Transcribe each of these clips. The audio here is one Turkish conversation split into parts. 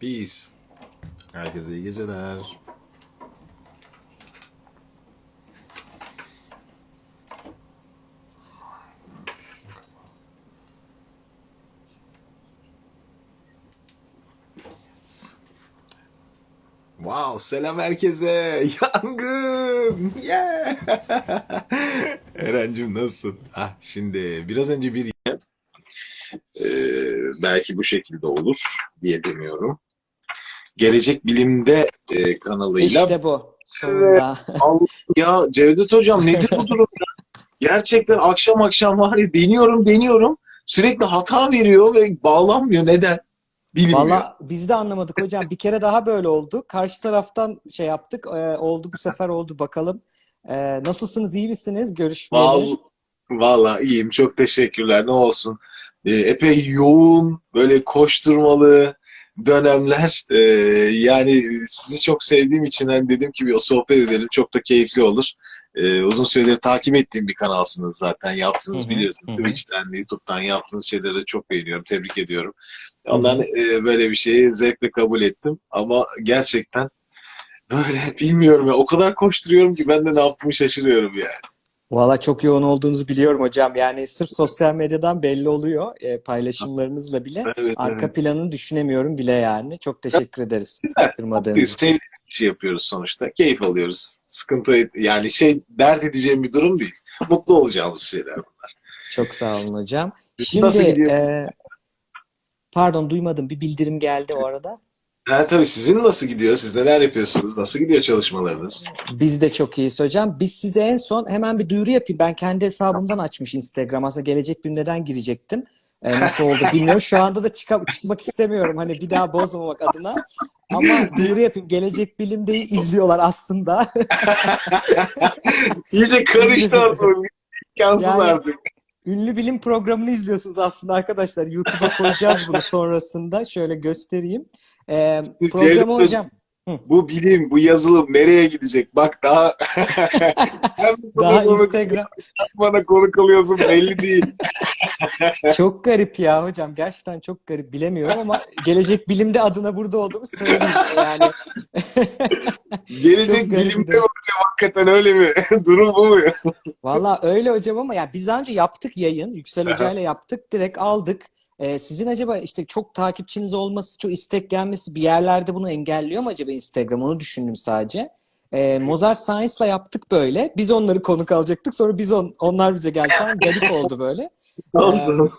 Peace. Herkese iyi geceler. Wow, selam herkese. Yangın. Yeah. Erencim nasılsın? Ha, şimdi biraz önce bir Ee, belki bu şekilde olur diye demiyorum. Gelecek Bilim'de e, kanalıyla İşte bu. Sonunda. Allah ya Cevdet Hocam nedir bu durum ya? Gerçekten akşam akşam var ya deniyorum deniyorum sürekli hata veriyor ve bağlanmıyor. Neden? Bilinmiyor. Valla biz de anlamadık hocam. Bir kere daha böyle oldu. Karşı taraftan şey yaptık. Ee, oldu bu sefer oldu bakalım. Ee, nasılsınız? iyi misiniz? Görüşmeyeli. Vallahi, vallahi iyiyim. Çok teşekkürler. Ne olsun. Ee, epey yoğun, böyle koşturmalı dönemler. Ee, yani sizi çok sevdiğim için hani dedim ki bir o sohbet edelim. Çok da keyifli olur. Ee, uzun süredir takip ettiğim bir kanalsınız zaten. Yaptığınız Hı hı, biliyorsunuz. hı. Twitch'ten, YouTube'dan yaptığınız şeyleri çok beğeniyorum. Tebrik ediyorum. Ondan e, böyle bir şeyi zevkle kabul ettim. Ama gerçekten böyle bilmiyorum ya. O kadar koşturuyorum ki ben de ne yaptığımı şaşırıyorum yani. Valla çok yoğun olduğunuzu biliyorum hocam. Yani sırf sosyal medyadan belli oluyor. Ee, paylaşımlarınızla bile. Evet, Arka evet. planını düşünemiyorum bile yani. Çok teşekkür ederiz Güzel. kırmadığınız için. İşi yapıyoruz sonuçta. Keyif alıyoruz. Sıkıntı yani şey dert edeceğim bir durum değil. Mutlu olacağımız şeyler bunlar. Çok sağ olun hocam. Şimdi e, pardon duymadım. Bir bildirim geldi o arada. Ha, tabii sizin nasıl gidiyor? Siz neler yapıyorsunuz? Nasıl gidiyor çalışmalarınız? Biz de çok iyiyiz hocam. Biz size en son hemen bir duyuru yapayım. Ben kendi hesabımdan açmış Instagram. Aslında gelecek bir neden girecektim. Ee, nasıl oldu bilmiyorum. Şu anda da çıka- çıkmak istemiyorum. Hani bir daha bozmamak adına. Ama duyuru yapayım. Gelecek Bilim'deyi izliyorlar aslında. İyice karıştı artık. İmkansız Yani- artık. Ünlü bilim programını izliyorsunuz aslında arkadaşlar. YouTube'a koyacağız bunu sonrasında. Şöyle göstereyim. Ee, programı Hocam, Bu bilim, bu yazılım nereye gidecek? Bak daha daha Instagram bana konuk alıyorsun belli değil. Çok garip ya hocam. Gerçekten çok garip. Bilemiyorum ama gelecek bilimde adına burada olduğumu söyleyeyim. Yani Gelecek bilimde hocam hakikaten öyle mi? Durum bu mu? valla öyle hocam ama ya biz daha önce yaptık yayın. Yüksel. Hoca ile yaptık. Direkt aldık. Ee, sizin acaba işte çok takipçiniz olması, çok istek gelmesi bir yerlerde bunu engelliyor mu acaba Instagram? Onu düşündüm sadece. Ee, Mozart Science'la yaptık böyle. Biz onları konuk alacaktık. Sonra biz on, onlar bize geldi falan. Garip oldu böyle. Olsun.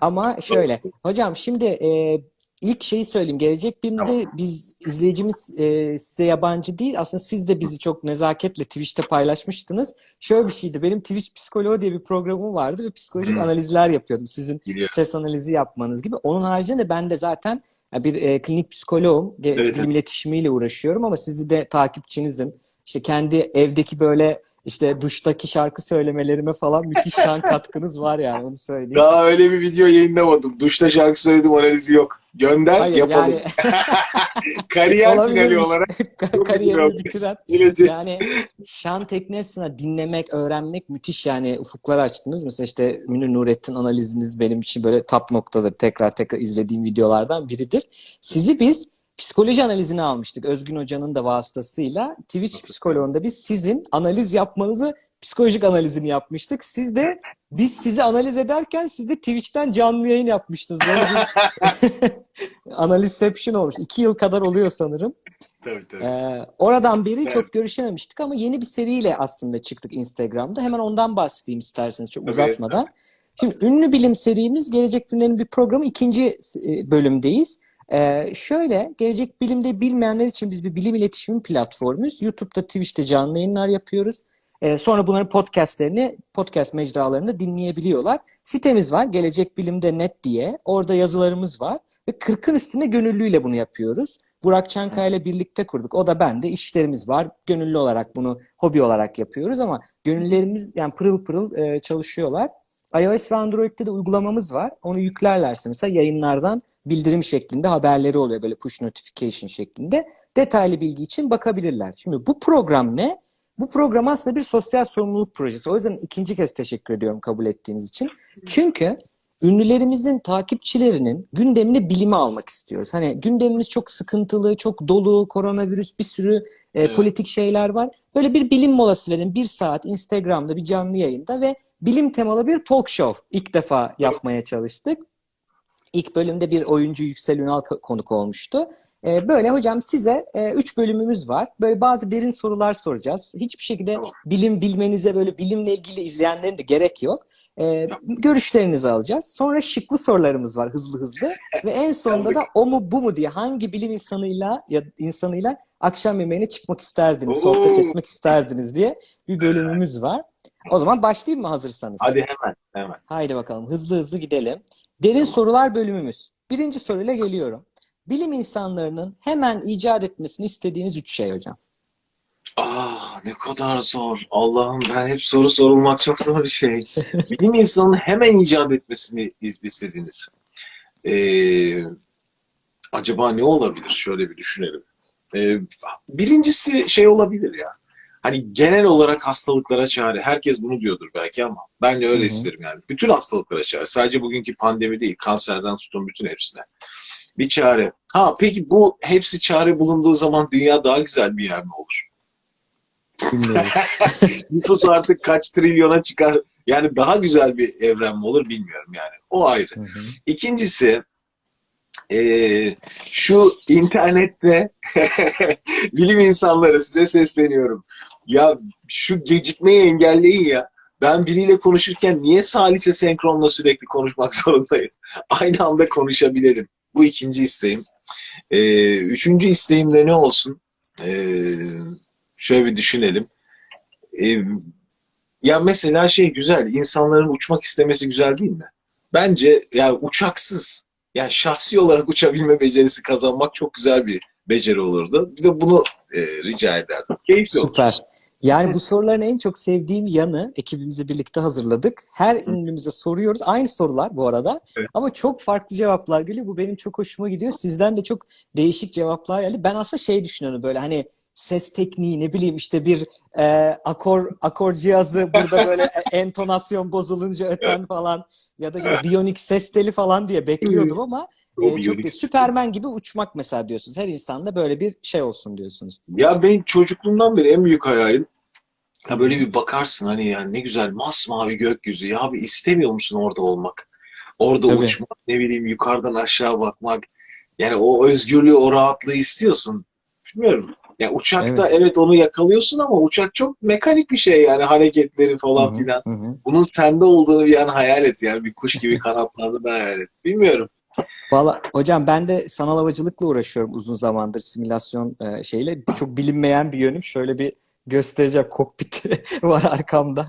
Ama şöyle, hocam şimdi e, ilk şeyi söyleyeyim. Gelecek Bilim'de biz izleyicimiz e, size yabancı değil. Aslında siz de bizi çok nezaketle Twitch'te paylaşmıştınız. Şöyle bir şeydi. Benim Twitch Psikoloğu diye bir programım vardı ve psikolojik Hı. analizler yapıyordum. Sizin Biliyorum. ses analizi yapmanız gibi. Onun haricinde ben de zaten bir e, klinik psikoloğum. Evet, Bilim iletişimiyle uğraşıyorum ama sizi de takipçinizim. İşte kendi evdeki böyle işte duştaki şarkı söylemelerime falan müthiş şan katkınız var yani onu söyleyeyim. Daha öyle bir video yayınlamadım. Duşta şarkı söyledim analizi yok. Gönder Hayır yapalım. yani Kariyer finali olarak kariyerini bitiren gelecek. yani şan teknesine dinlemek, öğrenmek müthiş yani ufuklar açtınız. Mesela işte Münir Nurettin analiziniz benim için böyle top noktadır. Tekrar tekrar izlediğim videolardan biridir. Sizi biz psikoloji analizini almıştık. Özgün Hoca'nın da vasıtasıyla. Twitch psikoloğunda biz sizin analiz yapmanızı psikolojik analizini yapmıştık. Siz de biz sizi analiz ederken siz de Twitch'ten canlı yayın yapmıştınız. Böyle bir analizception olmuş. İki yıl kadar oluyor sanırım. Tabii tabii. Ee, oradan beri Evet. çok görüşememiştik ama yeni bir seriyle aslında çıktık Instagram'da. Hemen ondan bahsedeyim isterseniz çok Tabii. uzatmadan. Şimdi ünlü bilim serimiz Gelecek Bilim'lerin bir programı ikinci e, bölümdeyiz. Ee, şöyle Gelecek Bilim'de bilmeyenler için biz bir bilim iletişimi platformuyuz. YouTube'da, Twitch'te canlı yayınlar yapıyoruz. Ee, sonra bunların podcastlerini podcast mecralarında dinleyebiliyorlar. Sitemiz var gelecekbilimde.net diye. Orada yazılarımız var ve 40'ın üstünde gönüllüyle bunu yapıyoruz. Burak Çankaya ile birlikte kurduk. O da bende. işlerimiz var. Gönüllü olarak bunu hobi olarak yapıyoruz ama gönüllerimiz yani pırıl pırıl e, çalışıyorlar. iOS ve Android'de de uygulamamız var. Onu yüklerlerse mesela yayınlardan bildirim şeklinde haberleri oluyor böyle push notification şeklinde. Detaylı bilgi için bakabilirler. Şimdi bu program ne? Bu program aslında bir sosyal sorumluluk projesi. O yüzden ikinci kez teşekkür ediyorum kabul ettiğiniz için. Çünkü ünlülerimizin takipçilerinin gündemini bilime almak istiyoruz. Hani gündemimiz çok sıkıntılı, çok dolu, koronavirüs, bir sürü e, Evet. politik şeyler var. Böyle bir bilim molası verin. Bir saat Instagram'da bir canlı yayında ve bilim temalı bir talk show ilk defa yapmaya çalıştık. İlk bölümde bir oyuncu Yüksel Ünal ko- konuk olmuştu. Ee, böyle hocam size e, üç bölümümüz var. Böyle bazı derin sorular soracağız. Hiçbir şekilde Tamam. bilim bilmenize böyle bilimle ilgili izleyenlerin de gerek yok. Ee, görüşlerinizi alacağız. Sonra şıklı sorularımız var hızlı hızlı. Ve en sonunda da o mu bu mu diye hangi bilim insanıyla ya insanıyla akşam yemeğine çıkmak isterdiniz, sohbet Oo. etmek isterdiniz diye bir bölümümüz var. O zaman başlayayım mı hazırsanız? Hadi hemen hemen. Haydi bakalım hızlı hızlı gidelim. Derin sorular bölümümüz. Birinci soruyla geliyorum. Bilim insanlarının hemen icat etmesini istediğiniz üç şey hocam. Ah, ne kadar zor. Allah'ım ben hep soru sorulmak çok zor bir şey. Bilim insanının hemen icat etmesini istediğiniz. Ee, acaba ne olabilir? Şöyle bir düşünelim. Ee, birincisi şey olabilir ya. Hani genel olarak hastalıklara çare. Herkes bunu diyordur belki ama ben de öyle Hı hı. isterim yani. Bütün hastalıklara çare. Sadece bugünkü pandemi değil, kanserden tutun bütün hepsine. Bir çare. Ha peki bu hepsi çare bulunduğu zaman dünya daha güzel bir yer mi olur? Bilmiyoruz. Nüfus artık kaç trilyona çıkar? Yani daha güzel bir evren mi olur bilmiyorum yani. O ayrı. Hı hı. İkincisi eee, şu internette bilim insanları size sesleniyorum. Ya şu gecikmeyi engelleyin ya. Ben biriyle konuşurken niye salise senkronla sürekli konuşmak zorundayım? Aynı anda konuşabilelim. Bu ikinci isteğim. Eee, üçüncü isteğim de ne olsun? Eee, şöyle bir düşünelim. Eee, ya mesela şey güzel, insanların uçmak istemesi güzel değil mi? Bence yani uçaksız, yani şahsi olarak uçabilme becerisi kazanmak çok güzel bir beceri olurdu. Bir de bunu e, rica ederdim. Keyifli olur. Yani bu soruların en çok sevdiğim yanı ekibimizle birlikte hazırladık. Her ünlümüze soruyoruz. Aynı sorular bu arada. Evet. Ama çok farklı cevaplar geliyor. Bu benim çok hoşuma gidiyor. Sizden de çok değişik cevaplar geldi. Ben aslında şey düşünüyorum böyle hani ses tekniği ne bileyim işte bir e, akor akor cihazı burada böyle e- entonasyon bozulunca öten falan ya da işte biyonik ses teli falan diye bekliyordum ama O e, çok değil. Süpermen gibi uçmak mesela diyorsunuz. Her insanda böyle bir şey olsun diyorsunuz. Ya ben çocukluğumdan beri en büyük hayalim ya böyle bir bakarsın hani yani ne güzel masmavi gökyüzü. Ya bir istemiyor musun orada olmak? Orada Tabii. uçmak, ne bileyim yukarıdan aşağı bakmak. Yani o özgürlüğü, o rahatlığı istiyorsun. Bilmiyorum. Ya uçakta evet. onu yakalıyorsun ama uçak çok mekanik bir şey yani hareketleri falan Hı hı, filan. hı. Bunun sende olduğunu bir an hayal et yani bir kuş gibi kanatlandığını hayal et. Bilmiyorum. Valla hocam ben de sanal havacılıkla uğraşıyorum uzun zamandır simülasyon e, şeyle. Çok bilinmeyen bir yönüm. Şöyle bir göstereceğim kokpiti var arkamda.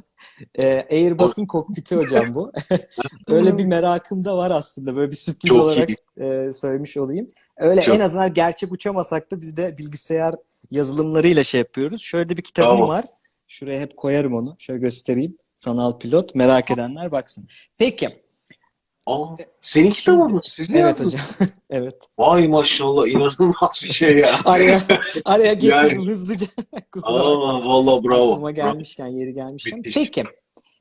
E, Airbus'un kokpiti hocam bu. Öyle bir merakım da var aslında. Böyle bir sürpriz Çok olarak iyi. e, söylemiş olayım. Öyle Çok- en azından gerçek uçamasak da biz de bilgisayar yazılımlarıyla şey yapıyoruz. Şöyle de bir kitabım Bravo. var. Şuraya hep koyarım onu. Şöyle göstereyim. Sanal pilot. Merak edenler baksın. Peki. Aa, senin Şimdi- kitabın mı? Siz mi Evet yazdınız? hocam. evet. Vay maşallah inanılmaz bir şey ya. Araya araya Yani- geçelim hızlıca. Kusura. Aa, vallahi bravo. Aklıma gelmişken, yeri gelmişken. Müthiş. Peki.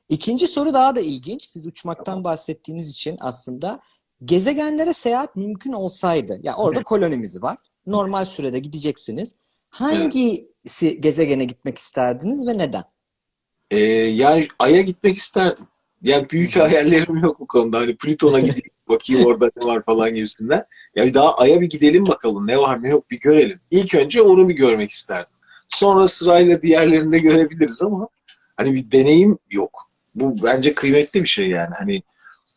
İkinci soru daha da ilginç. Siz uçmaktan bahsettiğiniz için aslında gezegenlere seyahat mümkün olsaydı, ya orada kolonimiz var. Normal sürede gideceksiniz. Hangisi gezegene gitmek isterdiniz ve neden? Ee, yani Ay'a gitmek isterdim. Yani büyük hayallerim yok bu konuda. Hani Plüton'a gideyim bakayım orada ne var falan gibisinden. Yani daha Ay'a bir gidelim bakalım ne var ne yok bir görelim. İlk önce onu bir görmek isterdim. Sonra sırayla diğerlerini de görebiliriz ama hani bir deneyim yok. Bu bence kıymetli bir şey yani. Hani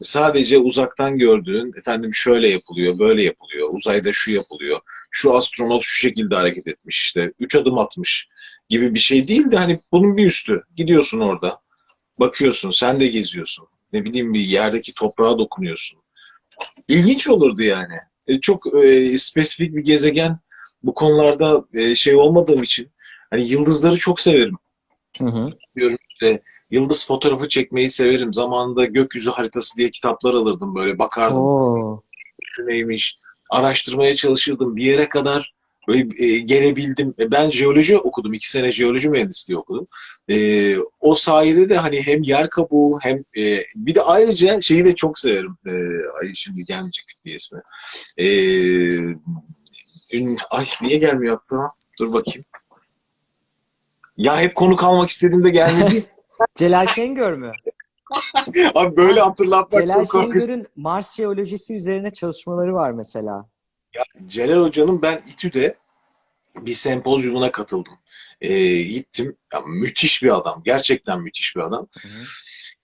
sadece uzaktan gördüğün efendim şöyle yapılıyor, böyle yapılıyor, uzayda şu yapılıyor, şu astronot şu şekilde hareket etmiş işte, üç adım atmış gibi bir şey değil de hani bunun bir üstü. Gidiyorsun orada, bakıyorsun, sen de geziyorsun. Ne bileyim bir yerdeki toprağa dokunuyorsun. İlginç olurdu yani. E, çok e, spesifik bir gezegen bu konularda e, şey olmadığım için hani yıldızları çok severim. Hı hı. Yıldız fotoğrafı çekmeyi severim. Zamanında gökyüzü haritası diye kitaplar alırdım böyle bakardım. Oo. şu neymiş, araştırmaya çalışırdım. Bir yere kadar böyle, e, gelebildim. E, ben jeoloji okudum. iki sene jeoloji mühendisliği okudum. E, o sayede de hani hem yer kabuğu hem e, bir de ayrıca şeyi de çok severim. E, ay şimdi gelmeyecek bir ismi. E, ün- ay niye gelmiyor aklıma? Dur bakayım. Ya hep konuk almak istediğimde gelmedi. Celal Şengör mü? Abi böyle hatırlatmak Celal çok. Şengör'ün Mars jeolojisi üzerine çalışmaları var mesela. Celal Hoca'nın ben İTÜ'de bir sempozyumuna katıldım. Ee, gittim. Ya, müthiş bir adam. Gerçekten müthiş bir adam. Hı hı.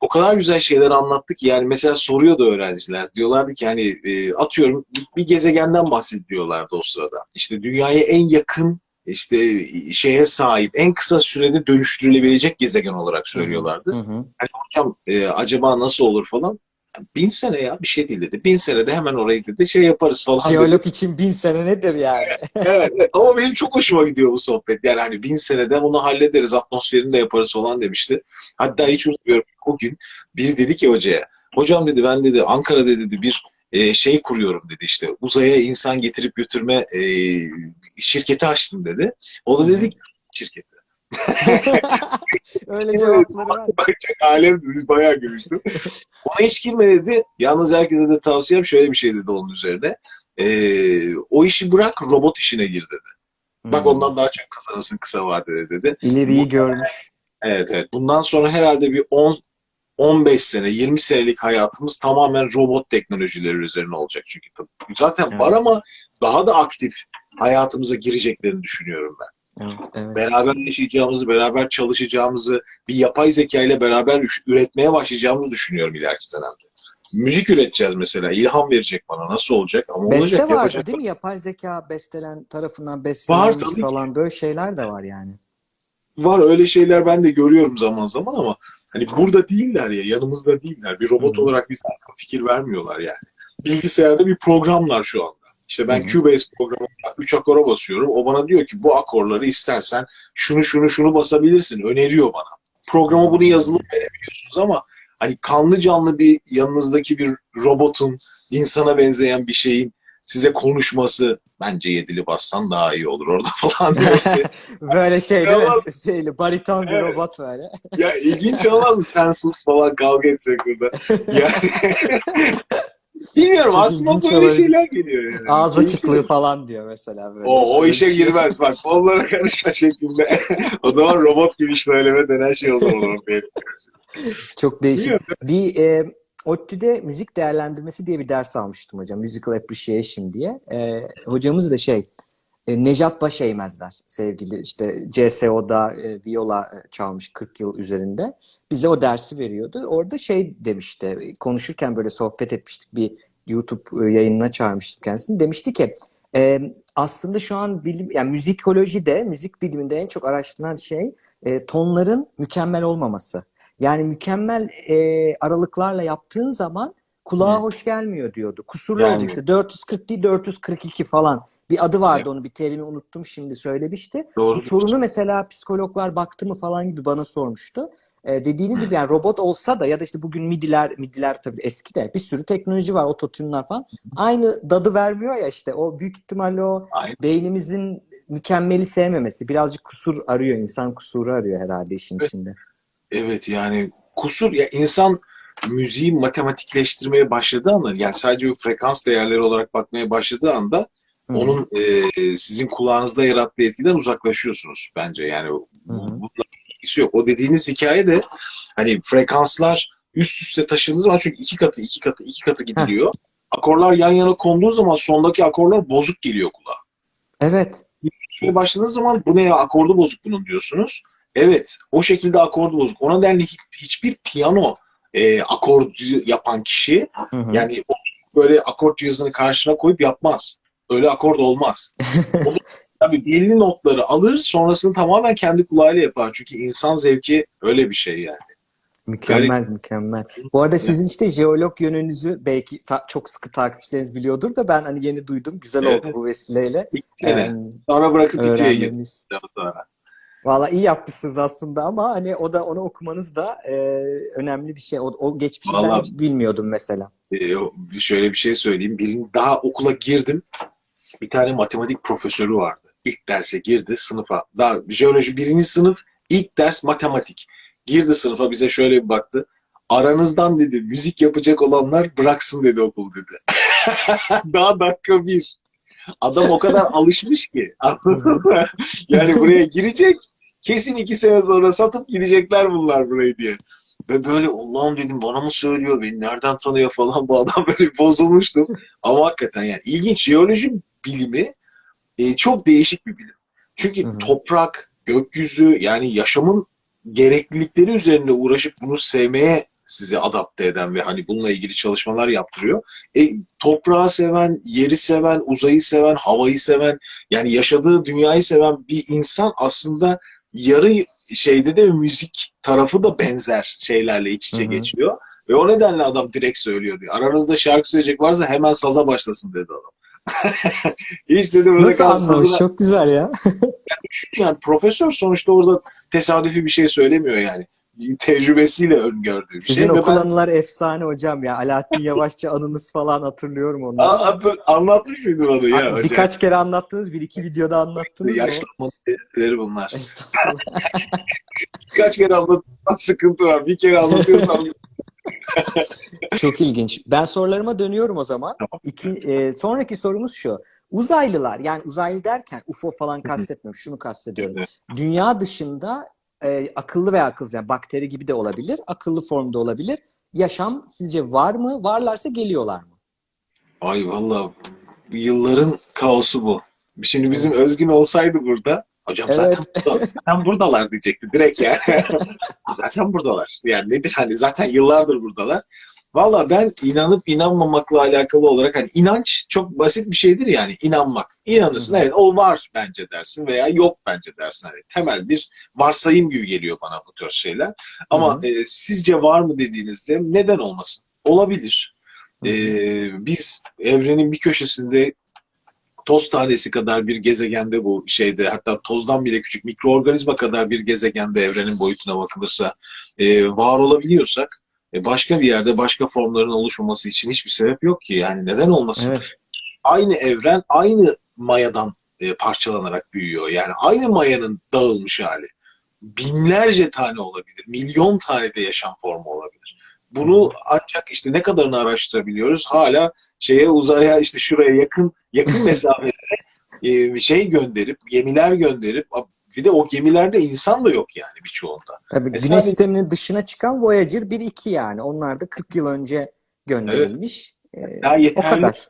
O kadar güzel şeyler anlattı ki yani mesela soruyordu öğrenciler. Diyorlardı ki hani e, atıyorum bir gezegenden bahsediyorlardı o sırada. İşte dünyaya en yakın işte şeye sahip en kısa sürede dönüştürülebilecek gezegen olarak söylüyorlardı. Hı hı. hocam e, acaba nasıl olur falan. Bin sene ya bir şey değil dedi. Bin senede hemen orayı dedi şey yaparız falan dedi. Jeolog için bin sene nedir yani? Evet, evet. ama benim çok hoşuma gidiyor bu sohbet. Yani hani bin senede bunu hallederiz, atmosferini de yaparız falan demişti. Hatta hiç unutmuyorum o gün biri dedi ki hocaya, hocam dedi ben dedi Ankara'da dedi bir e, şey kuruyorum dedi işte uzaya insan getirip götürme e, şirketi açtım dedi. O da dedi ki şirketi. Öyle cevapları var. Alem biz bayağı gülmüştük. Ona hiç girme dedi. Yalnız herkese de tavsiyem şöyle bir şey dedi onun üzerine. Ee, o işi bırak robot işine gir dedi. Bak Hmm. ondan daha çok kazanırsın kısa vadede dedi. İleriyi görmüş. Evet evet. Bundan sonra herhalde bir 10 15 sene, 20 senelik hayatımız tamamen robot teknolojileri üzerine olacak çünkü tabii. Zaten Evet. var ama daha da aktif hayatımıza gireceklerini düşünüyorum ben. Evet, evet. Beraber yaşayacağımızı, beraber çalışacağımızı, bir yapay zeka ile beraber üretmeye başlayacağımızı düşünüyorum ileriki dönemde. Müzik üreteceğiz mesela. İlham verecek bana. Nasıl olacak? Ama Beste olacak, vardı yapacak. değil mi? Yapay zeka bestelen tarafından ki. falan böyle şeyler de var yani. Var öyle şeyler ben de görüyorum zaman zaman ama hani burada değiller ya, yanımızda değiller. Bir robot Hı hı. olarak bize fikir vermiyorlar yani. Bilgisayarda bir programlar şu anda. İşte ben Hı hı. Cubase programında 3 akora basıyorum. O bana diyor ki bu akorları istersen şunu şunu şunu basabilirsin. Öneriyor bana. Programa bunu yazılı verebiliyorsunuz ama hani kanlı canlı bir yanınızdaki bir robotun, insana benzeyen bir şeyin size konuşması bence yedili bassan daha iyi olur orada falan demesi. Böyle şey değil mi? Şeyli, bariton bir Evet. robot böyle. Ya ilginç olmaz mı? Sen sus falan kavga etsek burada. Yani bilmiyorum Çok aklıma böyle şeyler geliyor yani. Ağız açıklığı falan diyor mesela. Böyle. O, o İşte işe şey. girmez bak onlara karışma şeklinde. o zaman robot gibi söyleme denen şey o zaman ortaya. Çok değişik. Bilmiyorum. Bir e, ODTÜ'de müzik değerlendirmesi diye bir ders almıştım hocam. Musical Appreciation diye. E, hocamız da şey e, Nejat Başeymezler sevgili işte CSO'da e, viola e, çalmış 40 yıl üzerinde. Bize o dersi veriyordu. Orada şey demişti. Konuşurken böyle sohbet etmiştik. Bir YouTube e, yayınına çağırmıştık kendisini. Demişti ki e, aslında şu an bilim yani müzikolojide, müzik biliminde en çok araştırılan şey e, tonların mükemmel olmaması. Yani mükemmel e, aralıklarla yaptığın zaman kulağa Hı. hoş gelmiyor diyordu. Kusurlu Yani. olacak işte 440 değil 442 falan. Bir adı vardı Evet. onun bir terimi unuttum şimdi söylemişti. Doğru. Bu sorunu mesela psikologlar baktı mı falan gibi bana sormuştu. E, dediğiniz gibi yani robot olsa da ya da işte bugün midiler, midiler tabii eski de bir sürü teknoloji var, ototune'lar falan. Aynı dadı vermiyor ya işte o büyük ihtimalle o Aynen. beynimizin mükemmeli sevmemesi. Birazcık kusur arıyor, insan kusuru arıyor herhalde işin Evet. içinde. Evet yani kusur ya insan müziği matematikleştirmeye başladığı anda yani sadece bir frekans değerleri olarak bakmaya başladığı anda Hı hı. onun e, sizin kulağınızda yarattığı etkiden uzaklaşıyorsunuz bence yani bununla ilgisi yok. O dediğiniz hikaye de hani frekanslar üst üste taşındığı zaman çünkü iki katı iki katı iki katı gidiliyor. Akorlar yan yana konduğu zaman sondaki akorlar bozuk geliyor kulağa. Evet. Başladığınız zaman bu ne ya akordu bozuk bunun diyorsunuz. Evet o şekilde akordu bozuk. O nedenle hiç- hiçbir piyano e, akorcu yapan kişi Hı hı. yani böyle akort cihazını karşına koyup yapmaz. Öyle akord olmaz. O da tabii belli notları alır sonrasını tamamen kendi kulağıyla yapar. Çünkü insan zevki öyle bir şey yani. Mükemmel, mükemmel. Bu arada sizin işte jeolog yönünüzü belki çok sıkı takipçileriniz biliyordur da ben hani yeni duydum. Güzel Evet. oldu bu vesileyle. İlk sene. Ee, Sonra bırakıp girdim öğrenmemiz. Valla iyi yapmışsınız aslında ama hani o da onu okumanız da e, önemli bir şey. O, o geçmişi ben Vallahi- bilmiyordum mesela. O- şöyle bir şey söyleyeyim. Birin, daha okula girdim. Bir tane matematik profesörü vardı. ilk derse girdi sınıfa. Daha jeoloji birinci sınıf ilk ders matematik. Girdi sınıfa bize şöyle bir baktı. Aranızdan dedi müzik yapacak olanlar bıraksın dedi okul dedi. Daha dakika bir. Adam o kadar alışmış ki. Anladın mı? Yani buraya girecek. Kesin iki sene sonra satıp gidecekler bunlar burayı diye. Ve böyle Allah'ım dedim bana mı söylüyor, beni nereden tanıyor falan bu adam böyle bozulmuştum. Ama hakikaten yani ilginç jeoloji bilimi e, çok değişik bir bilim. Çünkü Hı hı. toprak, gökyüzü yani yaşamın gereklilikleri üzerinde uğraşıp bunu sevmeye sizi adapte eden ve hani bununla ilgili çalışmalar yaptırıyor. E, toprağı seven, yeri seven, uzayı seven, havayı seven yani yaşadığı dünyayı seven bir insan aslında yarı şeyde de müzik tarafı da benzer şeylerle iç içe Hı hı. geçiyor. Ve o nedenle adam direkt söylüyor diyor. Aranızda şarkı söyleyecek varsa hemen saza başlasın dedi adam. Hiç dedi böyle Nasıl? Çok güzel ya. Düşün yani profesör sonuçta orada tesadüfi bir şey söylemiyor yani. Tecrübesiyle öngördüğü bir Sizin şey. Ve okul ben- anılar efsane hocam ya. Alaaddin Yavaşça anınız falan hatırlıyorum onları. Aa, anlatmış mıydın onu ya? Abi, hocam? Birkaç kere anlattınız. Bir iki videoda anlattınız mı? Yaşlanma belirtileri bunlar. Birkaç kere anlatırsan sıkıntı var. Bir kere anlatıyorsam Çok ilginç. Ben sorularıma dönüyorum o zaman. Tamam. İki, e, sonraki sorumuz şu. Uzaylılar yani uzaylı derken UFO falan kastetmiyorum. Şunu kastediyorum. Dünya dışında e, akıllı veya akılsız yani bakteri gibi de olabilir. Akıllı formda olabilir. Yaşam sizce var mı? Varlarsa geliyorlar mı? Ay valla yılların kaosu bu. Şimdi bizim Özgün olsaydı burada hocam Evet. zaten, burada, zaten buradalar diyecekti direkt yani. zaten buradalar. Yani nedir hani zaten yıllardır buradalar. Valla ben inanıp inanmamakla alakalı olarak hani inanç çok basit bir şeydir yani inanmak. İnanırsın evet o var bence dersin veya yok bence dersin. Hani temel bir varsayım gibi geliyor bana bu tür şeyler. Ama Hı e, sizce var mı dediğinizde neden olmasın? Olabilir. Hı hı. Ee, biz evrenin bir köşesinde toz tanesi kadar bir gezegende bu şeyde hatta tozdan bile küçük mikroorganizma kadar bir gezegende evrenin boyutuna bakılırsa e, var olabiliyorsak e, başka bir yerde başka formların oluşmaması için hiçbir sebep yok ki yani neden olmasın? Evet. Aynı evren aynı mayadan e, parçalanarak büyüyor. Yani aynı mayanın dağılmış hali. Binlerce tane olabilir, milyon tane de yaşam formu olabilir. Bunu ancak işte ne kadarını araştırabiliyoruz? Hala şeye uzaya işte şuraya yakın yakın mesafelere e, şey gönderip gemiler gönderip bir de o gemilerde insan da yok yani birçoğunda. Tabii Mesela Güneş sisteminin dışına çıkan Voyager 1-2 yani. Onlar da 40 yıl önce gönderilmiş. Ee, Daha o yeterli kadar.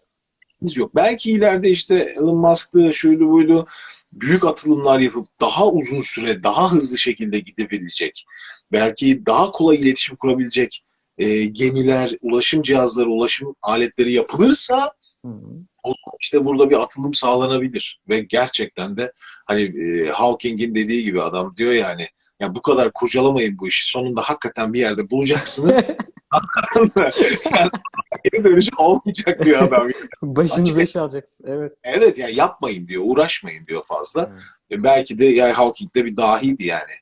Biz yok. Belki ileride işte Elon Musk'tı, şuydu buydu büyük atılımlar yapıp daha uzun süre, daha hızlı şekilde gidebilecek, belki daha kolay iletişim kurabilecek e, gemiler, ulaşım cihazları, ulaşım aletleri yapılırsa Hı hı. o zaman işte burada bir atılım sağlanabilir ve gerçekten de hani e, Hawking'in dediği gibi adam diyor yani ya bu kadar kurcalamayın bu işi. Sonunda hakikaten bir yerde bulacaksınız. Yani, geri dönüş olmayacak diyor adam. Başınıza iş alacaksın. Evet. Evet yani yapmayın diyor, uğraşmayın diyor fazla. Evet. E, belki de yani Hawking de bir dahiydi yani.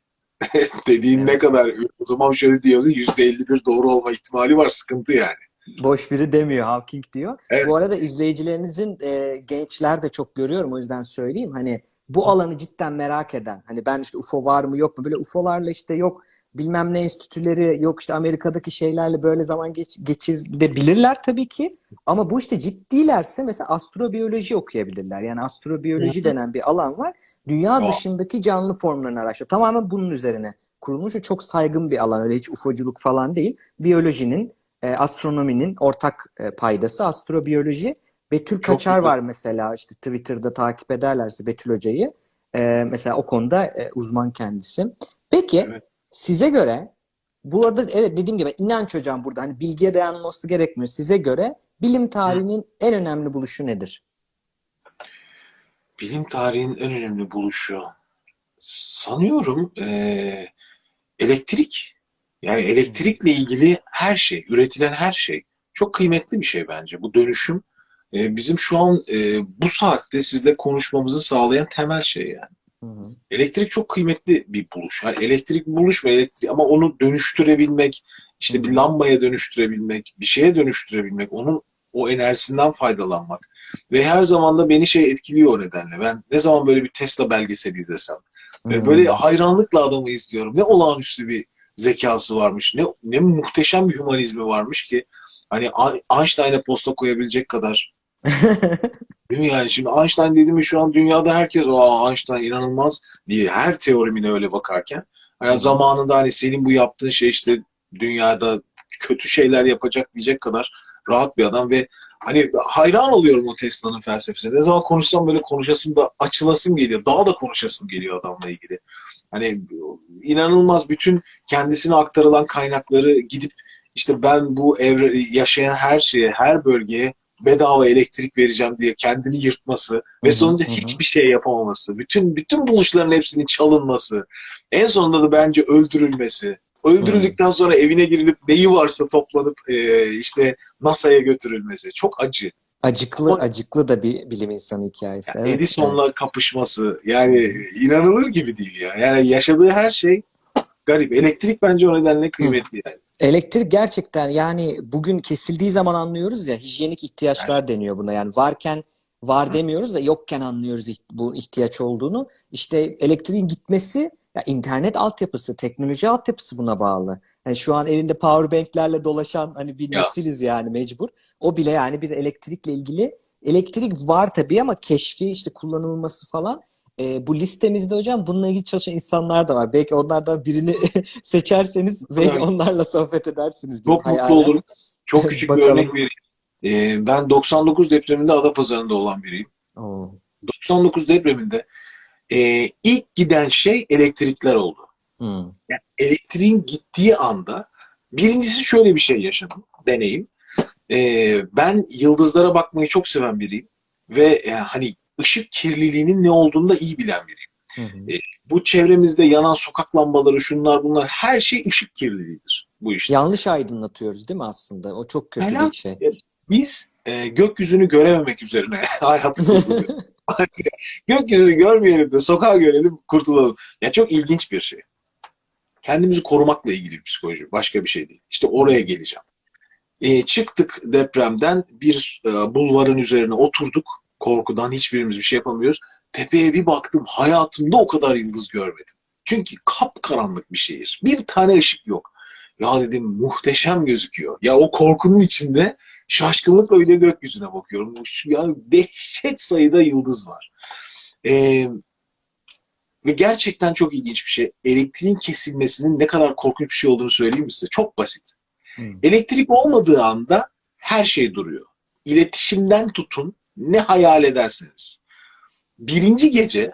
Dediğin ne Evet. kadar o zaman şöyle diyoruz %51 doğru olma ihtimali var sıkıntı yani. Boş biri demiyor Hawking diyor. Evet. Bu arada izleyicilerinizin e, gençler de çok görüyorum o yüzden söyleyeyim. Hani bu alanı cidden merak eden hani ben işte UFO var mı yok mu böyle UFO'larla işte yok bilmem ne enstitüleri yok işte Amerika'daki şeylerle böyle zaman geç, geçirebilirler tabii ki. Ama bu işte ciddilerse mesela astrobiyoloji okuyabilirler. Yani astrobiyoloji denen bir alan var. Dünya dışındaki canlı formlarını araştırıyor. Tamamen bunun üzerine kurulmuş ve çok saygın bir alan. Öyle hiç ufoculuk falan değil. Biyolojinin e, astronominin ortak e, paydası astrobiyoloji. Betül Kaçar güzel. var mesela işte Twitter'da takip ederlerse Betül Hoca'yı. E, mesela o konuda e, uzman kendisi. Peki Evet. size göre bu arada evet dediğim gibi inanç hocam burada hani bilgiye dayanması gerekmiyor. Size göre bilim tarihinin en önemli buluşu nedir? Bilim tarihinin en önemli buluşu sanıyorum eee, elektrik. Yani elektrikle ilgili her şey, üretilen her şey çok kıymetli bir şey bence. Bu dönüşüm e, bizim şu an e, bu saatte sizle konuşmamızı sağlayan temel şey yani. Hı hı. Elektrik çok kıymetli bir buluş. Yani elektrik buluş ve elektrik ama onu dönüştürebilmek, işte bir lambaya dönüştürebilmek, bir şeye dönüştürebilmek, onun o enerjisinden faydalanmak ve her zaman da beni şey etkiliyor o nedenle. Ben ne zaman böyle bir Tesla belgeseli izlesem e, Hmm. böyle hayranlıkla adamı izliyorum. Ne olağanüstü bir zekası varmış, ne ne muhteşem bir hümanizmi varmış ki hani Einstein'a posta koyabilecek kadar Değil mi yani? Şimdi Einstein dedi mi şu an dünyada herkes o Einstein inanılmaz diye her teorimine öyle bakarken hani zamanında hani senin bu yaptığın şey işte dünyada kötü şeyler yapacak diyecek kadar rahat bir adam ve hani hayran oluyorum o Tesla'nın felsefesine. Ne zaman konuşsam böyle konuşasım da açılasım geliyor. Daha da konuşasım geliyor adamla ilgili. Hani inanılmaz bütün kendisine aktarılan kaynakları gidip işte ben bu evre yaşayan her şeye, her bölgeye bedava elektrik vereceğim diye kendini yırtması Hı ve hı, hı hı. hiçbir şey yapamaması, bütün bütün buluşların hepsinin çalınması, en sonunda da bence öldürülmesi. Öldürüldükten sonra evine girilip neyi varsa toplanıp e, işte NASA'ya götürülmesi. Çok acı. Acıklı, O- acıklı da bir bilim insanı hikayesi. Yani Evet, Edison'la kapışması yani inanılır gibi değil ya. Yani yaşadığı her şey garip. Elektrik bence o nedenle kıymetli yani. Elektrik gerçekten yani bugün kesildiği zaman anlıyoruz ya hijyenik ihtiyaçlar deniyor buna. Yani varken var demiyoruz da yokken anlıyoruz bu ihtiyaç olduğunu. İşte elektriğin gitmesi ya internet altyapısı, teknoloji altyapısı buna bağlı. Yani şu an elinde powerbanklerle dolaşan hani bir Ya. nesiliz yani mecbur. O bile yani bir elektrikle ilgili elektrik var tabii ama keşfi işte kullanılması falan e, bu listemizde hocam bununla ilgili çalışan insanlar da var. Belki onlardan birini seçerseniz belki Evet. onlarla sohbet edersiniz diye Çok mutlu hayalen. olurum. Çok küçük bir örnek vereyim. Ee, ben 99 depreminde Adapazarı'nda olan biriyim. Oo. 99 depreminde e, ilk giden şey elektrikler oldu. Hmm. Elektriğin gittiği anda birincisi şöyle bir şey yaşadım, deneyim. Ee, ben yıldızlara bakmayı çok seven biriyim ve e, hani ışık kirliliğinin ne olduğunu da iyi bilen biriyim. Hı hı. Bu çevremizde yanan sokak lambaları, şunlar bunlar her şey ışık kirliliğidir bu işte. Yanlış aydınlatıyoruz değil mi aslında? O çok kötü Helal. bir şey. Biz e, gökyüzünü görememek üzerine hayatı kurguluyoruz. Gökyüzünü görmeyelim de sokağa görelim, kurtulalım. Ya çok ilginç bir şey. Kendimizi korumakla ilgili psikoloji. Başka bir şey değil. İşte oraya geleceğim. E, çıktık depremden bir e, bulvarın üzerine oturduk. Korkudan hiçbirimiz bir şey yapamıyoruz. Tepeye bir baktım. Hayatımda o kadar yıldız görmedim. Çünkü kapkaranlık bir şehir. Bir tane ışık yok. Ya dedim muhteşem gözüküyor. Ya o korkunun içinde şaşkınlıkla bir de gökyüzüne bakıyorum. Yani dehşet sayıda yıldız var. Ee, ve gerçekten çok ilginç bir şey. Elektriğin kesilmesinin ne kadar korkunç bir şey olduğunu söyleyeyim mi size? Çok basit. Hmm. Elektrik olmadığı anda her şey duruyor. İletişimden tutun ne hayal ederseniz. Birinci gece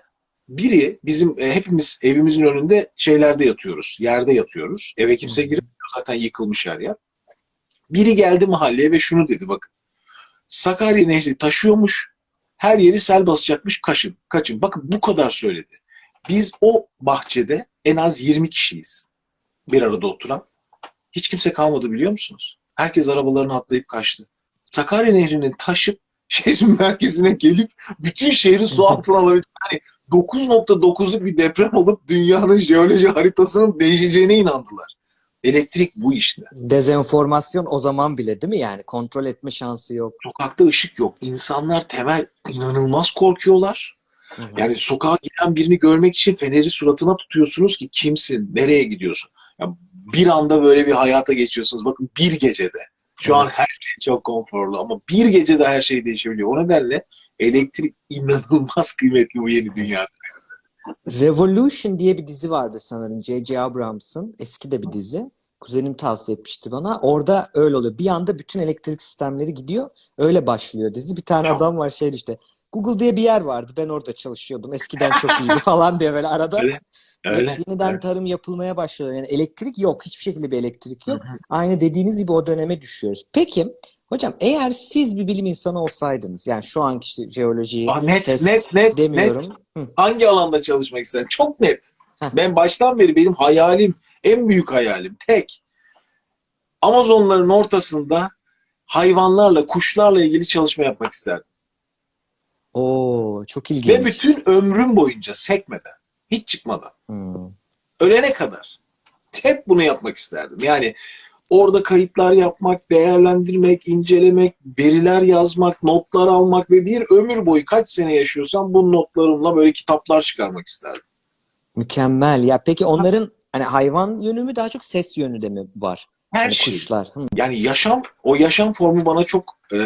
biri bizim e, hepimiz evimizin önünde şeylerde yatıyoruz. Yerde yatıyoruz. Eve kimse hı. giremiyor. Zaten yıkılmış her yer. Biri geldi mahalleye ve şunu dedi bakın. Sakarya Nehri taşıyormuş. Her yeri sel basacakmış. Kaçın. Kaçın. Bakın bu kadar söyledi. Biz o bahçede en az 20 kişiyiz. Bir arada oturan. Hiç kimse kalmadı biliyor musunuz? Herkes arabalarını atlayıp kaçtı. Sakarya Nehri'nin taşıp şehrin merkezine gelip bütün şehri su altına alabildi. Yani 9.9'luk bir deprem olup dünyanın jeoloji haritasının değişeceğine inandılar. Elektrik bu işte. Dezenformasyon o zaman bile değil mi yani? Kontrol etme şansı yok. Sokakta ışık yok. İnsanlar temel inanılmaz korkuyorlar. Hı hı. Yani sokağa giren birini görmek için feneri suratına tutuyorsunuz ki kimsin, nereye gidiyorsun? Ya bir anda böyle bir hayata geçiyorsunuz. Bakın bir gecede. Şu an Evet. her şey çok konforlu ama bir gecede her şey değişebiliyor. O nedenle elektrik inanılmaz kıymetli bu yeni dünyada. Revolution diye bir dizi vardı sanırım J.J. Abrams'ın. Eski de bir dizi. Kuzenim tavsiye etmişti bana. Orada öyle oluyor. Bir anda bütün elektrik sistemleri gidiyor. Öyle başlıyor dizi. Bir tane adam var şey işte. Google diye bir yer vardı. Ben orada çalışıyordum. Eskiden çok iyiydi falan diye böyle arada. Öyle, Öyle. Yeniden Evet. tarım yapılmaya başlıyor. Yani elektrik yok. Hiçbir şekilde bir elektrik yok. Hı hı. Aynı dediğiniz gibi o döneme düşüyoruz. Peki hocam eğer siz bir bilim insanı olsaydınız yani şu anki işte jeoloji, Ah, net, ses net, net, net. demiyorum. Hı. Hangi alanda çalışmak istersin? Çok net. Heh. Ben baştan beri benim hayalim, en büyük hayalim, tek. Amazonların ortasında hayvanlarla, kuşlarla ilgili çalışma yapmak isterdim. Oo çok Ve ilginç. bütün ömrüm boyunca sekmeden, hiç çıkmadan, Hmm. ölene kadar hep bunu yapmak isterdim. Yani Orada kayıtlar yapmak, değerlendirmek, incelemek, veriler yazmak, notlar almak ve bir ömür boyu kaç sene yaşıyorsam bu notlarımla böyle kitaplar çıkarmak isterdim. Mükemmel. Ya peki onların hani hayvan yönü mü daha çok ses yönü de mi var? Her Hani şey. kuşlar. Hı. Yani yaşam, o yaşam formu bana çok e,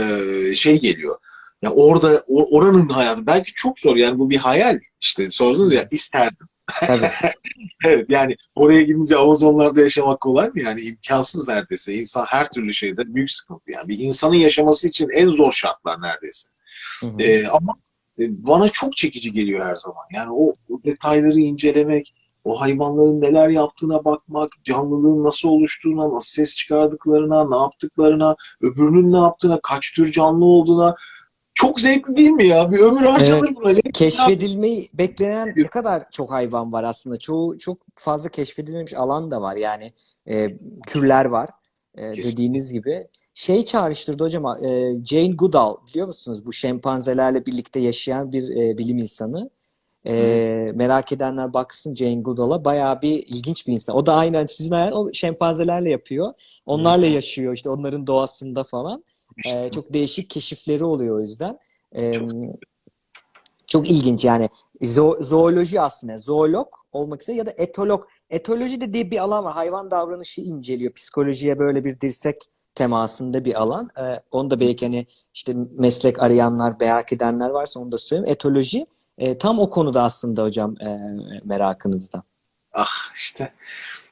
şey geliyor. Ya orada o- oranın hayatı belki çok zor yani bu bir hayal işte sordunuz ya isterdim. Tabii. Evet yani oraya gidince Amazonlarda yaşamak kolay mı? Yani imkansız neredeyse. İnsan her türlü şeyde büyük sıkıntı yani. Bir insanın yaşaması için en zor şartlar neredeyse. Hı hı. Ee, ama e, bana çok çekici geliyor her zaman. Yani o, o detayları incelemek, o hayvanların neler yaptığına bakmak, canlılığın nasıl oluştuğuna, nasıl ses çıkardıklarına, ne yaptıklarına, öbürünün ne yaptığına, kaç tür canlı olduğuna çok zevkli değil mi ya? Bir ömür harcanır buna. Ne- Keşfedilmeyi beklenen ne kadar çok hayvan var aslında. Çoğu çok fazla keşfedilmemiş alan da var. Yani e, türler var. E, dediğiniz gibi. Şey çağrıştırdı hocam. e, Jane Goodall biliyor musunuz? Bu şempanzelerle birlikte yaşayan bir e, bilim insanı. E, merak edenler baksın Jane Goodall'a. Bayağı bir ilginç bir insan. O da aynen sizin hayal o şempanzelerle yapıyor. Onlarla Hı. yaşıyor işte onların doğasında falan. İşte. E, çok değişik keşifleri oluyor o yüzden. E, Çok. çok ilginç yani Zo- zooloji aslında zoolog olmak üzere ya da etolog. Etoloji de diye bir alan var. Hayvan davranışı inceliyor. Psikolojiye böyle bir dirsek temasında bir alan. Ee, onu da belki hani işte meslek arayanlar, merak edenler varsa onu da söyleyeyim. Etoloji e, tam o konuda aslında hocam e, merakınızda. Ah işte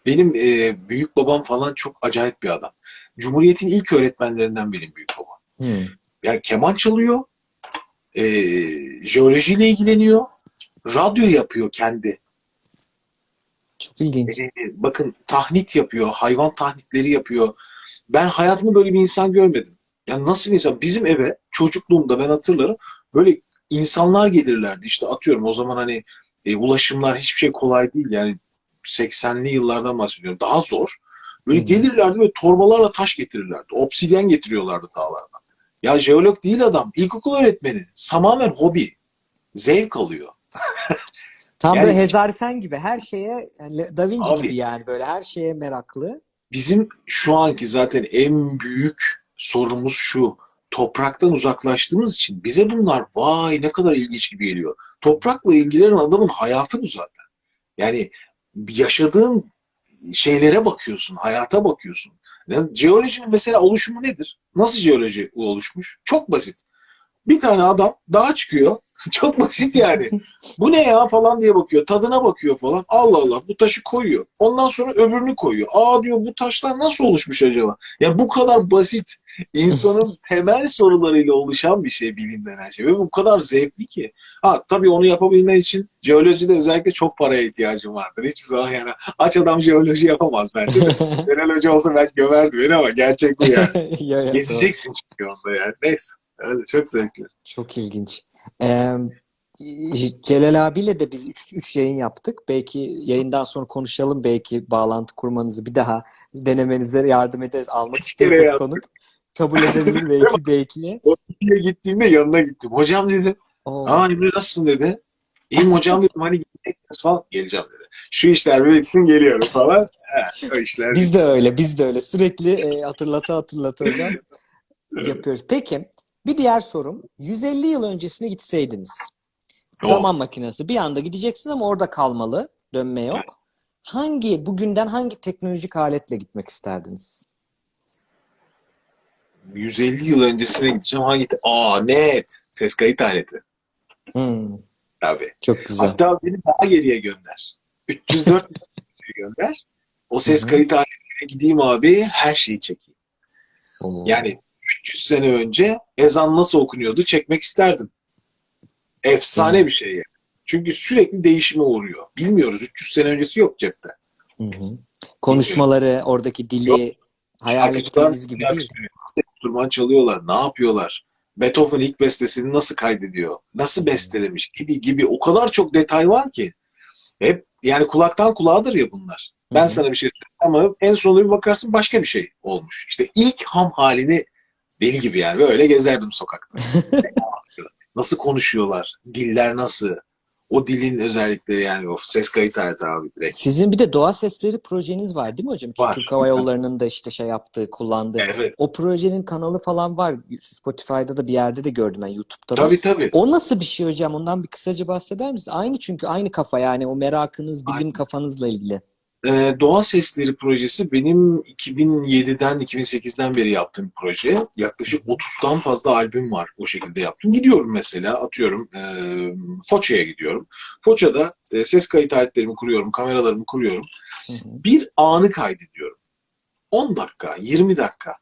benim e, büyük babam falan çok acayip bir adam. Cumhuriyet'in ilk öğretmenlerinden benim büyük babam. Hmm. Yani keman çalıyor, e, jeolojiyle ilgileniyor, radyo yapıyor kendi. Çok ilginç. E, bakın tahnit yapıyor, hayvan tahnitleri yapıyor. Ben hayatımda böyle bir insan görmedim. Yani nasıl bir insan? Bizim eve çocukluğumda ben hatırlarım böyle insanlar gelirlerdi. İşte atıyorum o zaman hani e, ulaşımlar hiçbir şey kolay değil. Yani 80'li yıllardan bahsediyorum. Daha zor. Böyle Hı. gelirlerdi ve torbalarla taş getirirlerdi. Obsidyen getiriyorlardı dağlardan. Ya jeolog değil adam. İlkokul öğretmeni. Tamamen hobi. Zevk alıyor. Tam Yani- böyle Hezarfen gibi her şeye yani Da Vinci Abi. gibi yani böyle her şeye meraklı. Bizim şu anki zaten en büyük sorunumuz şu. Topraktan uzaklaştığımız için bize bunlar vay ne kadar ilginç gibi geliyor. Toprakla ilgilenen adamın hayatı bu zaten. Yani yaşadığın şeylere bakıyorsun, hayata bakıyorsun. Yani jeolojinin mesela oluşumu nedir? Nasıl jeoloji oluşmuş? Çok basit. Bir tane adam dağa çıkıyor. Çok basit yani. Bu ne ya falan diye bakıyor. Tadına bakıyor falan. Allah Allah bu taşı koyuyor. Ondan sonra öbürünü koyuyor. Aa diyor bu taşlar nasıl oluşmuş acaba? Ya bu kadar basit insanın temel sorularıyla oluşan bir şey bilim denen şey. Ve bu kadar zevkli ki. Ha tabii onu yapabilmen için jeolojide özellikle çok paraya ihtiyacın vardır. Hiçbir zaman yani aç adam jeoloji yapamaz bence. Meral Hoca olsa belki gömerdi beni ama gerçek bu yani. Ya. Gezeceksin çünkü onda yani. Neyse. Öyle, çok zevkli. Çok ilginç. Ee, Celal abiyle de biz 3 yayın yaptık. Belki yayından sonra konuşalım. Belki bağlantı kurmanızı bir daha denemenize yardım ederiz. Almak istiyorsanız konuk. Kabul edebilir belki belki. O gittiğimde yanına gittim. Hocam dedim. Oo. Aa Emre nasılsın dedi. İyiyim hocam dedim hani gideceksiniz falan. Geleceğim dedi. Şu işler bir bitsin geliyorum falan. He, o işler. Biz de öyle, biz de öyle. Sürekli e, hatırlata hatırlata hocam yapıyoruz. Peki, bir diğer sorum. 150 yıl öncesine gitseydiniz. Oh. Zaman makinesi. Bir anda gideceksin ama orada kalmalı. Dönme yok. Hangi, bugünden hangi teknolojik aletle gitmek isterdiniz? 150 yıl öncesine gideceğim. Hangi? Aa net. Ses kayıt aleti. Hmm, Tabii. çok güzel. Hatta beni daha geriye gönder. 304 gönder. O ses kayıt aletine gideyim abi her şeyi çekeyim. Yani 300 sene önce ezan nasıl okunuyordu çekmek isterdim. Efsane Hı. bir şey yani. Çünkü sürekli değişime uğruyor. Bilmiyoruz. 300 sene öncesi yok cepte. Hı hı. Konuşmaları, oradaki dili hayal Şarkıcılar ettiğimiz gibi değil. enstrüman çalıyorlar, ne yapıyorlar? Beethoven ilk bestesini nasıl kaydediyor? Nasıl bestelemiş gibi gibi o kadar çok detay var ki. Hep yani kulaktan kulağıdır ya bunlar. Ben Hı hı. sana bir şey söyleyeyim ama en sonunda bir bakarsın başka bir şey olmuş. İşte ilk ham halini deli gibi yani böyle gezerdim sokakta. nasıl konuşuyorlar? Diller nasıl? O dilin özellikleri yani o ses kayıt aleti abi direkt. Sizin bir de doğa sesleri projeniz var değil mi hocam? Var. Türk Hava Yolları'nın da işte şey yaptığı, kullandığı. Evet. O projenin kanalı falan var. Spotify'da da bir yerde de gördüm ben YouTube'da da. Tabii tabii. O nasıl bir şey hocam? Ondan bir kısaca bahseder misiniz? Aynı çünkü aynı kafa yani o merakınız, bilim Aynen. kafanızla ilgili. Ee, Doğa Sesleri projesi benim 2007'den 2008'den beri yaptığım bir proje. Yaklaşık 30'dan fazla albüm var o şekilde yaptım. Gidiyorum mesela atıyorum e, Foça'ya gidiyorum. Foça'da e, ses kayıt aletlerimi kuruyorum, kameralarımı kuruyorum. Bir anı kaydediyorum. 10 dakika, 20 dakika.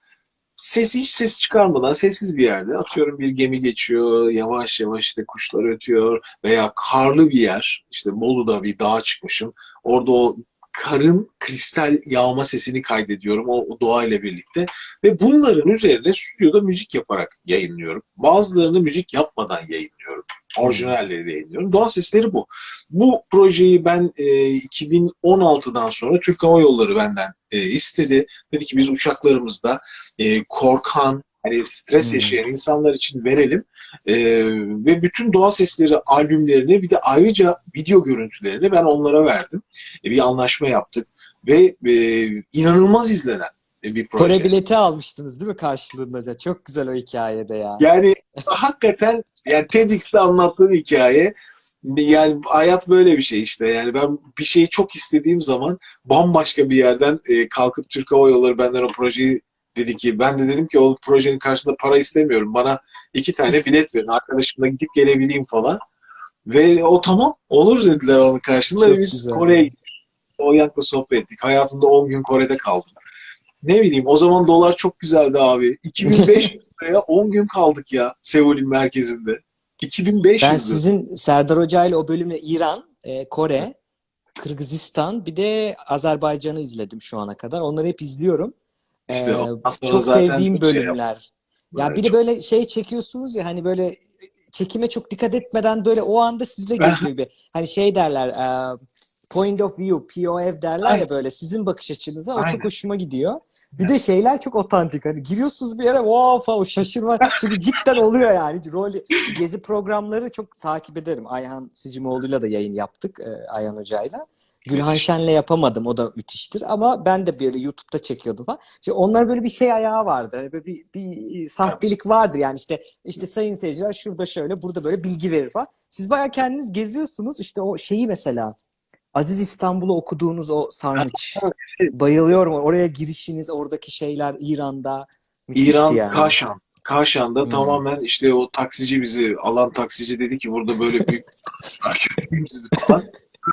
Ses hiç ses çıkarmadan sessiz bir yerde atıyorum bir gemi geçiyor, yavaş yavaş işte kuşlar ötüyor veya karlı bir yer, işte Bolu'da bir dağa çıkmışım. Orada o karın kristal yağma sesini kaydediyorum o, o doğayla birlikte ve bunların üzerine stüdyoda müzik yaparak yayınlıyorum. Bazılarını müzik yapmadan yayınlıyorum. Orijinalleri yayınlıyorum. Doğa sesleri bu. Bu projeyi ben e, 2016'dan sonra Türk Hava Yolları benden e, istedi. Dedi ki biz uçaklarımızda e, korkan, hani stres Hmm. yaşayan insanlar için verelim. E, ve bütün doğa sesleri albümlerini bir de ayrıca video görüntülerini ben onlara verdim. E, bir anlaşma yaptık ve e, inanılmaz izlenen bir proje. Kore bileti almıştınız değil mi karşılığında hocam? Çok güzel o hikayede ya. Yani hakikaten yani TEDx'te anlattığım hikaye yani hayat böyle bir şey işte. Yani ben bir şeyi çok istediğim zaman bambaşka bir yerden e, kalkıp Türk Hava Yolları benden o projeyi dedi ki ben de dedim ki o projenin karşılığında para istemiyorum. Bana iki tane bilet verin. Arkadaşımla gidip gelebileyim falan. Ve o tamam olur dediler onun karşılığında. Çok biz güzel. Kore'ye gittik. O Yank'la sohbet ettik. Hayatımda 10 gün Kore'de kaldım. Ne bileyim o zaman dolar çok güzeldi abi. 2500 liraya 10 gün kaldık ya Seul'ün merkezinde. 2500 Ben sizin Serdar Hoca ile o bölümü İran, e, Kore, Kırgızistan bir de Azerbaycan'ı izledim şu ana kadar. Onları hep izliyorum. İşte Ee, çok sevdiğim şey bölümler. Ya Böyle bir de çok- böyle şey çekiyorsunuz ya hani böyle çekime çok dikkat etmeden böyle o anda sizle geziyor gibi. Hani şey derler e, point of view, POV derler Aynen. ya böyle sizin bakış açınıza o Aynen. çok hoşuma gidiyor. Bir de şeyler çok otantik. Hani giriyorsunuz bir yere wow falan şaşırma. Çünkü cidden oluyor yani. Rol, gezi programları çok takip ederim. Ayhan Sicimoğlu'yla da yayın yaptık. e, Ayhan Hoca'yla. Gülhan Şen'le yapamadım. O da müthiştir. Ama ben de böyle YouTube'da çekiyordum falan. İşte onlar böyle bir şey ayağı vardı. Hani böyle bir, bir sahtelik vardır yani işte işte sayın seyirciler şurada şöyle burada böyle bilgi verir falan. Siz bayağı kendiniz geziyorsunuz. İşte o şeyi mesela Aziz İstanbul'u okuduğunuz o sarnıç. Bayılıyorum. Oraya girişiniz, oradaki şeyler İran'da İran yani. Kaşan. Kaşan'da Hmm. tamamen işte o taksici bizi alan taksici dedi ki burada böyle büyük fark sizi falan.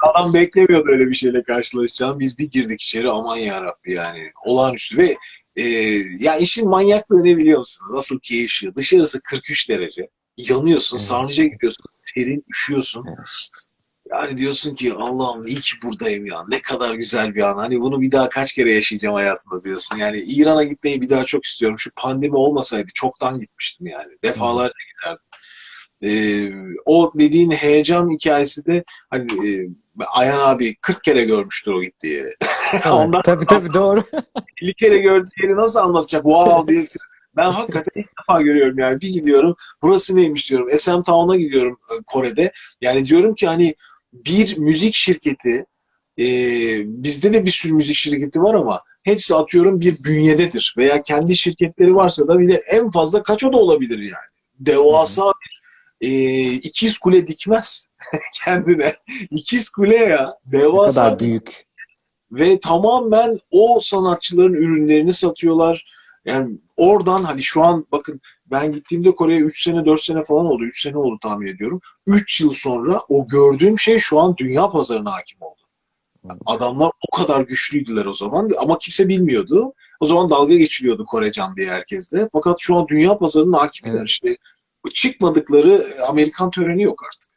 Adam beklemiyordu öyle bir şeyle karşılaşacağını. Biz bir girdik içeri aman yarabbi yani olağanüstü ve e, ya işin manyaklığı ne biliyor musunuz? Nasıl keyifli. Dışarısı 43 derece. Yanıyorsun, Evet. sarnıca gidiyorsun, terin, üşüyorsun. Evet. Yani diyorsun ki Allah'ım iyi ki buradayım ya. Ne kadar güzel bir an. Hani bunu bir daha kaç kere yaşayacağım hayatımda diyorsun. Yani İran'a gitmeyi bir daha çok istiyorum. Şu pandemi olmasaydı çoktan gitmiştim yani. Defalarca giderdim. Ee, o dediğin heyecan hikayesi de hani e, Ayhan abi 40 kere görmüştür o gittiği yeri. Ondan tabii tabii doğru. 50 kere gördüğü yeri nasıl anlatacak? Wow diye. Ben hakikaten ilk defa görüyorum yani. Bir gidiyorum. Burası neymiş diyorum. SM Town'a gidiyorum e, Kore'de. Yani diyorum ki hani bir müzik şirketi e, bizde de bir sürü müzik şirketi var ama hepsi atıyorum bir bünyededir. Veya kendi şirketleri varsa da bile en fazla kaç o da olabilir yani. Devasa bir e, ikiz kule dikmez kendine. İkiz kule ya. Ne Devasa kadar büyük. ve tamamen o sanatçıların ürünlerini satıyorlar. Yani oradan hani şu an bakın ben gittiğimde Kore'ye 3 sene 4 sene falan oldu. 3 sene oldu tahmin ediyorum. 3 yıl sonra o gördüğüm şey şu an dünya pazarına hakim oldu. Yani adamlar o kadar güçlüydüler o zaman ama kimse bilmiyordu. O zaman dalga geçiliyordu Korecan diye herkeste. Fakat şu an dünya pazarının hakimler Evet. işte. Çıkmadıkları Amerikan töreni yok artık.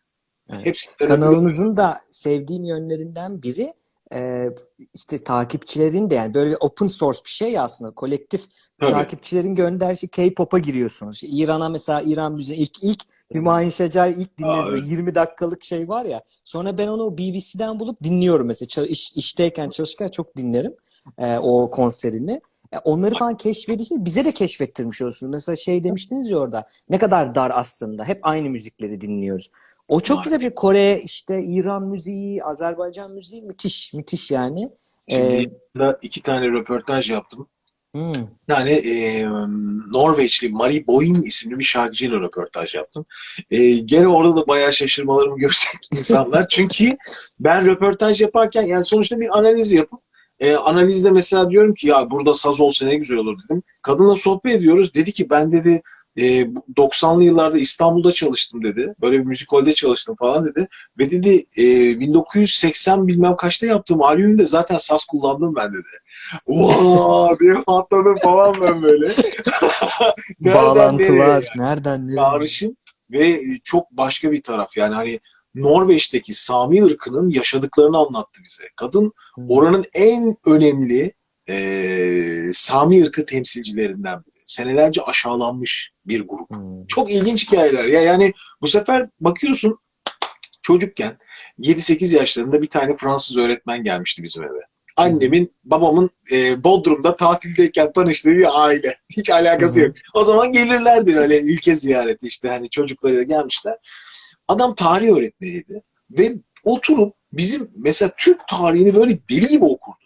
Evet. Hepsi Kanalınızın da sevdiğim yönlerinden biri e, işte takipçilerin de yani böyle open source bir şey ya aslında kolektif Tabii. takipçilerin gönderdiği şey K-pop'a giriyorsunuz. İşte İran'a mesela İran müziği ilk ilk Hümayun Şecer ilk Aa, böyle 20 dakikalık şey var ya. Sonra ben onu BBC'den bulup dinliyorum mesela. İş- işteyken çalışırken çok dinlerim e, o konserini. E, onları falan keşfedince bize de keşfettirmiş olsunuz. Mesela şey demiştiniz ya orada ne kadar dar aslında. Hep aynı müzikleri dinliyoruz. O çok Var. güzel bir şey. Kore, işte İran müziği, Azerbaycan müziği müthiş, müthiş yani. Şimdi Ee, iki tane röportaj yaptım. hmm, Bir tane e, Norveçli Marie Boyne isimli bir şarkıcıyla röportaj yaptım. E, gene orada da bayağı şaşırmalarımı görecek insanlar. Çünkü ben röportaj yaparken yani sonuçta bir analiz yapıp e, analizde mesela diyorum ki ya burada saz olsa ne güzel olur dedim. Kadınla sohbet ediyoruz. Dedi ki ben dedi e, 90'lı yıllarda İstanbul'da çalıştım dedi. Böyle bir müzikolde çalıştım falan dedi. Ve dedi e, 1980 bilmem kaçta yaptığım albümde zaten saz kullandım ben dedi. Vaa diye patladım falan ben böyle. Nereden bağlantılar, nereye yani? nereden nereye? Çağrışım ve çok başka bir taraf. Yani hani Norveç'teki Sami ırkının yaşadıklarını anlattı bize. Kadın oranın en önemli eee Sami ırkı temsilcilerinden biri. Senelerce aşağılanmış bir grup. Hmm. Çok ilginç hikayeler. Ya yani bu sefer bakıyorsun çocukken 7-8 yaşlarında bir tane Fransız öğretmen gelmişti bizim eve. Annemin, babamın e, Bodrum'da tatildeyken tanıştığı bir aile. Hiç alakası yok. O zaman gelirlerdi öyle ülke ziyareti işte hani çocuklarıyla gelmişler. Adam tarih öğretmeniydi ve oturup bizim mesela Türk tarihini böyle deli gibi okurdu.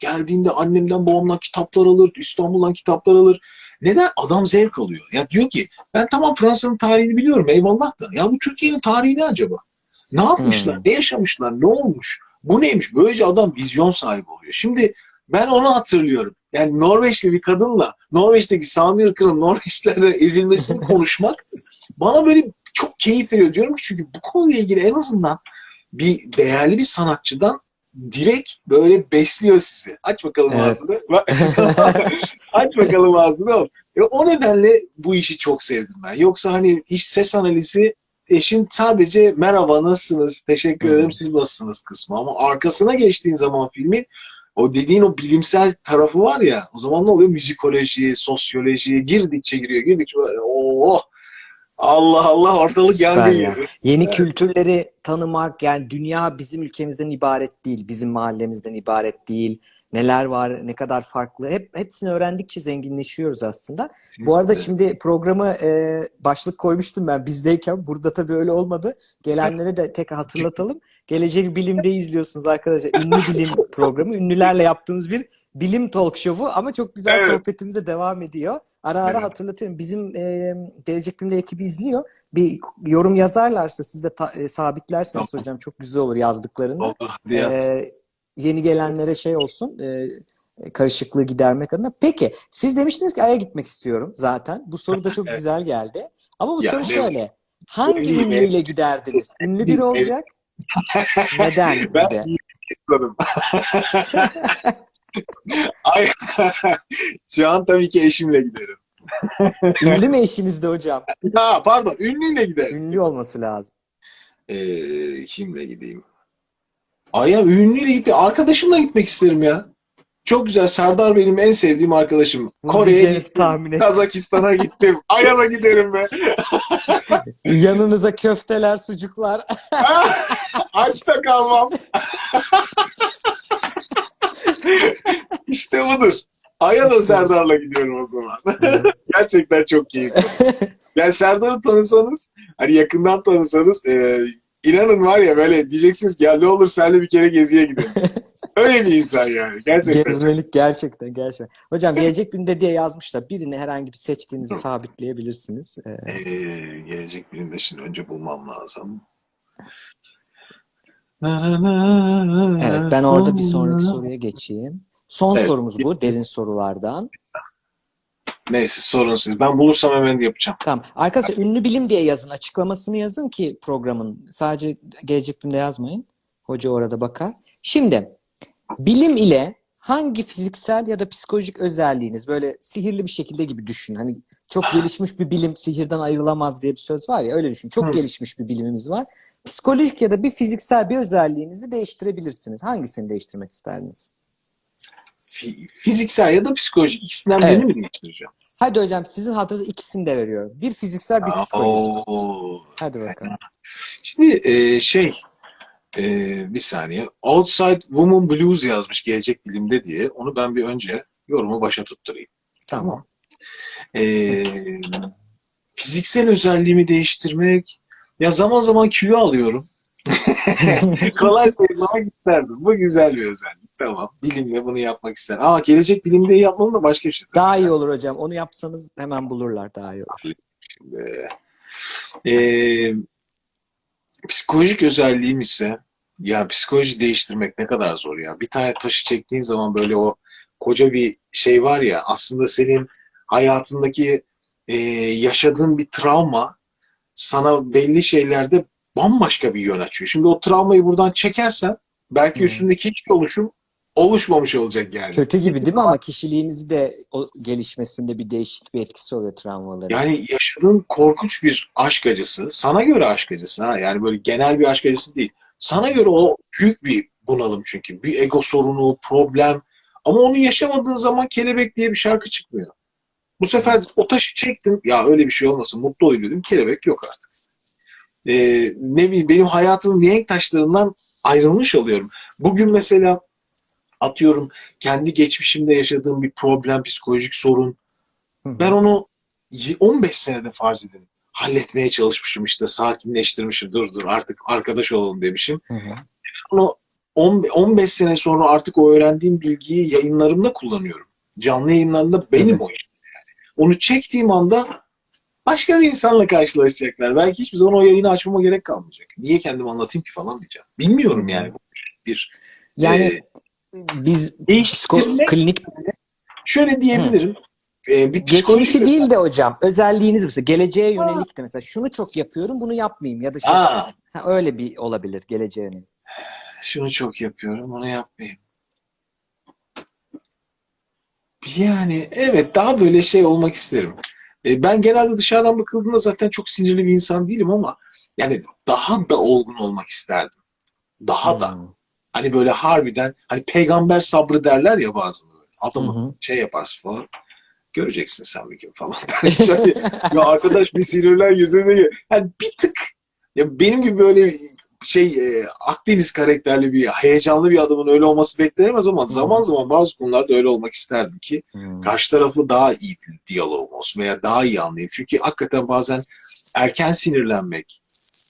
Geldiğinde annemden babamdan kitaplar alır, İstanbul'dan kitaplar alır. Neden? Adam zevk alıyor. Ya diyor ki ben tamam Fransa'nın tarihini biliyorum eyvallah da. Ya bu Türkiye'nin tarihi ne acaba? Ne yapmışlar? Hmm. Ne yaşamışlar? Ne olmuş? Bu neymiş? Böylece adam vizyon sahibi oluyor. Şimdi ben onu hatırlıyorum. Yani Norveçli bir kadınla Norveç'teki Sami ırkının Norveçlerde ezilmesini konuşmak bana böyle çok keyif veriyor. Diyorum ki çünkü bu konuyla ilgili en azından bir değerli bir sanatçıdan direkt böyle besliyor sizi. Aç bakalım Evet. ağzını. Aç bakalım ağzını. E, o nedenle bu işi çok sevdim ben. Yoksa hani iş ses analizi eşin sadece merhaba nasılsınız, teşekkür ederim siz nasılsınız kısmı. Ama arkasına geçtiğin zaman filmin o dediğin o bilimsel tarafı var ya o zaman ne oluyor? Müzikoloji, sosyoloji girdikçe giriyor, girdikçe böyle oh Allah Allah ortalık yandı ya. Yeni Evet. kültürleri tanımak yani dünya bizim ülkemizden ibaret değil, bizim mahallemizden ibaret değil. Neler var, ne kadar farklı. Hep hepsini öğrendikçe zenginleşiyoruz aslında. Bu arada şimdi programı e, başlık koymuştum ben bizdeyken. Burada tabii öyle olmadı. Gelenlere de tekrar hatırlatalım. Gelecek Bilim'de izliyorsunuz arkadaşlar. Ünlü Bilim programı. Ünlülerle yaptığımız bir bilim talk show'u ama çok güzel Evet. sohbetimize devam ediyor. Ara ara Evet. hatırlatıyorum. Bizim e, Gelecek Bilim'de ekibi izliyor. Bir yorum yazarlarsa siz de ta- e, sabitlerseniz Tamam. hocam çok güzel olur yazdıklarında. Ee, yeni gelenlere şey olsun e, karışıklığı gidermek adına. Peki siz demiştiniz ki Ay'a gitmek istiyorum zaten. Bu soru da çok Evet. güzel geldi. Ama bu Ya, soru şöyle. Hangi ünlüyle giderdiniz? Ünlü biri olacak. Neden Ben de? Anladım. Ay, şu an tabii ki eşimle giderim. Ünlü mü eşiniz de hocam? Ha, pardon, ünlüyle giderim. Ünlü olması lazım. Ee, kimle gideyim? Ay ya ünlüyle gitme. Arkadaşımla gitmek isterim ya. Çok güzel. Serdar benim en sevdiğim arkadaşım. Kore'ye gittim. Kazakistan'a gittim. Ay'a da giderim be. Yanınıza köfteler, sucuklar. Aç da kalmam. işte budur. Ay'a da. Serdar'la gidiyorum o zaman. Gerçekten çok keyifli. Yani Serdar'ı tanısanız, hani yakından tanısanız, e, inanın var ya böyle diyeceksiniz ki ya ne olur seninle bir kere geziye gidelim. Öyle bir insan yani. Gerçekten. Gezmelik gerçekten gerçekten. Hocam gelecek günde diye yazmışlar. Birini herhangi bir seçtiğinizi sabitleyebilirsiniz. Ee, Ee, gelecek birinde şimdi önce bulmam lazım. Evet, ben orada bir sonraki soruya geçeyim. Son Evet. sorumuz bu, derin sorulardan. Neyse sorun siz. Ben bulursam hemen yapacağım. Tamam. Arkadaşlar ünlü bilim diye yazın. Açıklamasını yazın ki programın. Sadece gelecek günde yazmayın. Hoca orada bakar. Şimdi bilim ile hangi fiziksel ya da psikolojik özelliğiniz böyle sihirli bir şekilde gibi düşün. Hani çok gelişmiş bir bilim sihirden ayrılamaz diye bir söz var ya öyle düşün. Çok Hı. gelişmiş bir bilimimiz var. Psikolojik ya da bir fiziksel bir özelliğinizi değiştirebilirsiniz. Hangisini değiştirmek isterdiniz? Fi- Fiziksel ya da psikolojik ikisinden Evet. birini mi değiştireceğim? Hadi hocam sizin hatırınıza ikisini de veriyorum. Bir fiziksel bir psikolojik. Oo. Hadi bakalım. Şimdi e, şey e, bir saniye. Outside Woman Blues yazmış gelecek bilimde diye. Onu ben bir önce yorumu başa tutturayım. Tamam. E, fiziksel özelliğimi değiştirmek Ya zaman zaman kilo alıyorum. Kolay zayıflamak isterdim. Bu güzel bir özellik. Tamam. Bilimle bunu yapmak isterim. Ama gelecek bilimde yapmam da başka bir şey. Daha iyi olur hocam. Onu yapsanız hemen bulurlar daha iyi olur. Ee, e, psikolojik özelliğim ise ya psikoloji değiştirmek ne kadar zor ya. Bir tane taşı çektiğin zaman böyle o koca bir şey var ya aslında senin hayatındaki e, yaşadığın bir travma sana belli şeylerde bambaşka bir yön açıyor. Şimdi o travmayı buradan çekersen belki Hı. üstündeki hiçbir oluşum oluşmamış olacak yani. Kötü gibi değil mi ama kişiliğinizi de o gelişmesinde bir değişik bir etkisi oluyor travmaların. Yani yaşadığın korkunç bir aşk acısı, sana göre aşk acısı ha yani böyle genel bir aşk acısı değil. Sana göre o büyük bir bunalım çünkü. Bir ego sorunu, problem. Ama onu yaşamadığın zaman kelebek diye bir şarkı çıkmıyor. Bu sefer o taşı çektim. Ya öyle bir şey olmasın, mutlu olayım dedim. Kelebek yok artık. Ee, ne bileyim benim hayatımın mihenk taşlarından ayrılmış oluyorum. Bugün mesela atıyorum kendi geçmişimde yaşadığım bir problem, psikolojik sorun, ben onu y- 15 senede farz edin. Halletmeye çalışmışım işte sakinleştirmişim. Dur dur artık arkadaş olalım demişim. Onu 10 15 sene sonra artık o öğrendiğim bilgiyi yayınlarımda kullanıyorum. Canlı yayınlarında benim o. Yani. Onu çektiğim anda başka bir insanla karşılaşacaklar. Belki hiçbir zaman o yayını açmama gerek kalmayacak. Niye kendim anlatayım ki falan diyeceğim. Bilmiyorum yani. Bir Yani e, biz psiko, klinik şöyle diyebilirim. E, bir psikolojik geçmişi değil de hocam özelliğiniz mesela geleceğe yönelik de mesela şunu çok yapıyorum bunu yapmayayım ya da şey, ha, öyle bir olabilir geleceğe yönelik. şunu çok yapıyorum, onu yapmayayım. Yani evet daha böyle şey olmak isterim. E, ben genelde dışarıdan bakıldığında zaten çok sinirli bir insan değilim ama yani daha da olgun olmak isterdim. Daha da. Hani böyle harbiden hani peygamber sabrı derler ya bazıları. Adamı Hı hı. şey yaparsın falan. Göreceksin sen bir gün falan. Şöyle, ya arkadaş bir sinirlen yüzüne. Yani bir tık ya benim gibi böyle şey e, Akdeniz karakterli bir heyecanlı bir adamın öyle olması beklenemez ama zaman zaman bazı konularda öyle olmak isterdim ki Hmm. karşı tarafı daha iyi diyalogum olsun veya daha iyi anlayayım. Çünkü hakikaten bazen erken sinirlenmek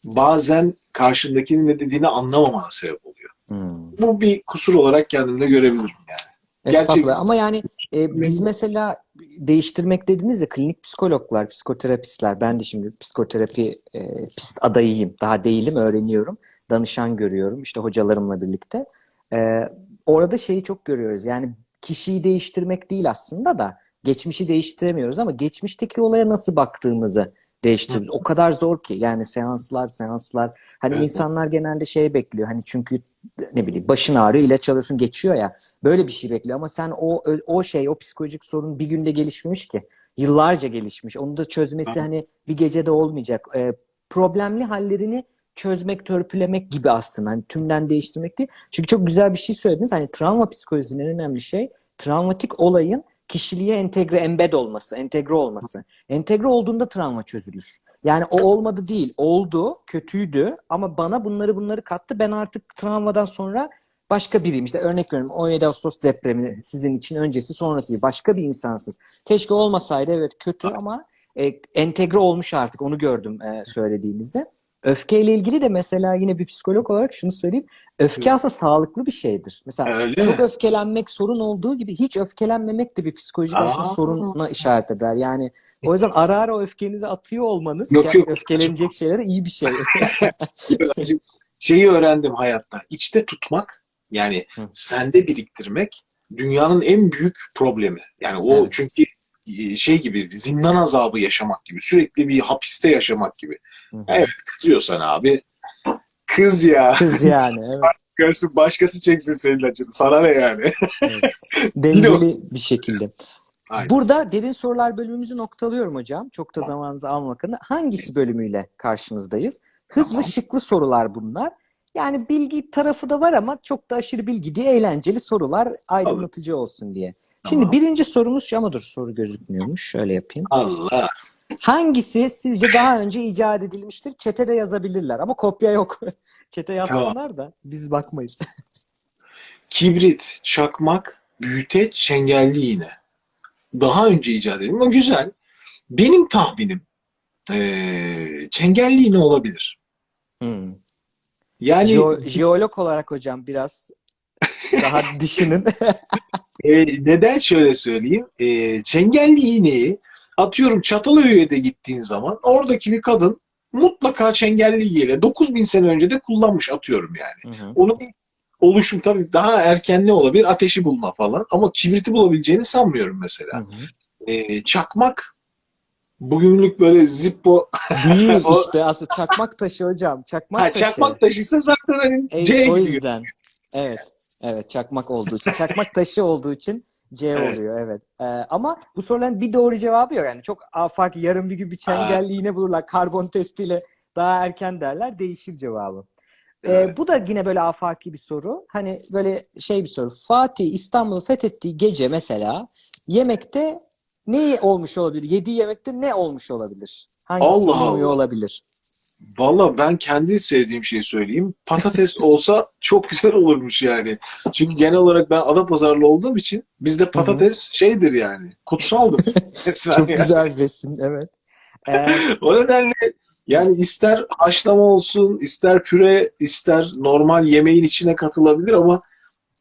bazen karşındakinin ne dediğini anlamamana sebep oluyor. Hmm. Bu bir kusur olarak kendimde görebilirim yani. Gerçek- Ama yani e, biz mesela değiştirmek dediniz ya klinik psikologlar, psikoterapistler. Ben de şimdi psikoterapi e, pist adayıyım. Daha değilim, öğreniyorum. Danışan görüyorum işte hocalarımla birlikte. E, orada şeyi çok görüyoruz. Yani kişiyi değiştirmek değil aslında da geçmişi değiştiremiyoruz ama geçmişteki olaya nasıl baktığımızı değiştiriyoruz. O kadar zor ki yani seanslar seanslar. Hani Evet. insanlar genelde şey bekliyor hani çünkü ne bileyim başın ağrıyor ilaç alıyorsun geçiyor ya. Böyle bir şey bekliyor ama sen o o şey o psikolojik sorun bir günde gelişmemiş ki. Yıllarca gelişmiş. Onu da çözmesi hani bir gecede olmayacak. Ee, problemli hallerini çözmek törpülemek gibi aslında. Hani tümden değiştirmek değil. Çünkü çok güzel bir şey söylediniz. Hani travma psikolojisinin en önemli şey travmatik olayın kişiliğe entegre embed olması entegre olması entegre olduğunda travma çözülür yani o olmadı değil oldu kötüydü ama bana bunları bunları kattı ben artık travmadan sonra başka biriyim. İşte örnek veriyorum 17 Ağustos depremi sizin için öncesi sonrası gibi başka bir insansınız. Keşke olmasaydı evet kötü ama e, entegre olmuş artık onu gördüm e, söylediğinizde. Öfkeyle ilgili de mesela yine bir psikolog olarak şunu söyleyeyim. Öfke aslında sağlıklı bir şeydir. Mesela Öyle çok mi? öfkelenmek sorun olduğu gibi hiç öfkelenmemek de bir psikolojik Aa. aslında soruna işaret eder. Yani o yüzden ara ara o öfkenizi atıyor olmanız Yok, yani yok. öfkelenecek şeylere iyi bir şey. Şeyi öğrendim hayatta. İçte tutmak yani Hı. sende biriktirmek dünyanın en büyük problemi. Yani o Evet. çünkü şey gibi zindan azabı yaşamak gibi sürekli bir hapiste yaşamak gibi. Hı hı. Evet kızıyorsan abi kız ya. Kız yani. Evet. Görsün başkası çeksin senin acını. Sana ne yani? Dengeli bir şekilde. Aynen. Burada derin sorular bölümümüzü noktalıyorum hocam. Çok da zamanınızı almamak adına. Hangisi bölümüyle karşınızdayız? Hızlı Tamam. şıklı sorular bunlar. Yani bilgi tarafı da var ama çok da aşırı bilgi diye eğlenceli sorular aydınlatıcı olsun diye. Şimdi Tamam. birinci sorumuz şu ama dur soru gözükmüyormuş. Şöyle yapayım. Allah. Hangisi sizce daha önce icat edilmiştir? Çete de yazabilirler ama kopya yok. Çete yazsınlar da biz bakmayız. Kibrit, çakmak, büyüteç, çengelli iğne. Daha önce icat edilmiş ama güzel. Benim tahminim eee çengelli iğne olabilir. Hmm. Yani Jeo- jeolog olarak hocam biraz daha düşünün. e, neden şöyle söyleyeyim? E, çengelli iğneyi atıyorum Çatalhöyük'e gittiğin zaman oradaki bir kadın mutlaka çengelli iğneyle 9000 sene önce de kullanmış atıyorum yani. Hı hı. Onun oluşum tabii daha erken ne olabilir? Ateşi bulma falan. Ama kibriti bulabileceğini sanmıyorum Hı mesela. hı. E, çakmak bugünlük böyle zippo Değil O- işte aslında çakmak taşı hocam. Çakmak ha, taşı. çakmak taşıysa zaten hani E, C o yüzden. Evet. Evet çakmak olduğu için. Çakmak taşı olduğu için C Evet. oluyor evet. Ee, ama bu soruların bir doğru cevabı yok. Yani çok afaki yarın bir gün bir çengelli iğne bulurlar. Karbon testiyle daha erken derler. Değişir cevabı. Ee, Evet. bu da yine böyle afaki bir soru. Hani böyle şey bir soru. Fatih İstanbul'u fethettiği gece mesela yemekte ne olmuş olabilir? Yediği yemekte ne olmuş olabilir? Hangisi Allah bulunmuyor Allah. olabilir? Valla ben kendi sevdiğim şeyi söyleyeyim. Patates olsa çok güzel olurmuş yani. Çünkü genel olarak ben Adapazarlı olduğum için bizde patates şeydir yani. Kutsaldır. Çok yani. güzel besin, evet. Ee, O nedenle yani ister haşlama olsun, ister püre, ister normal yemeğin içine katılabilir ama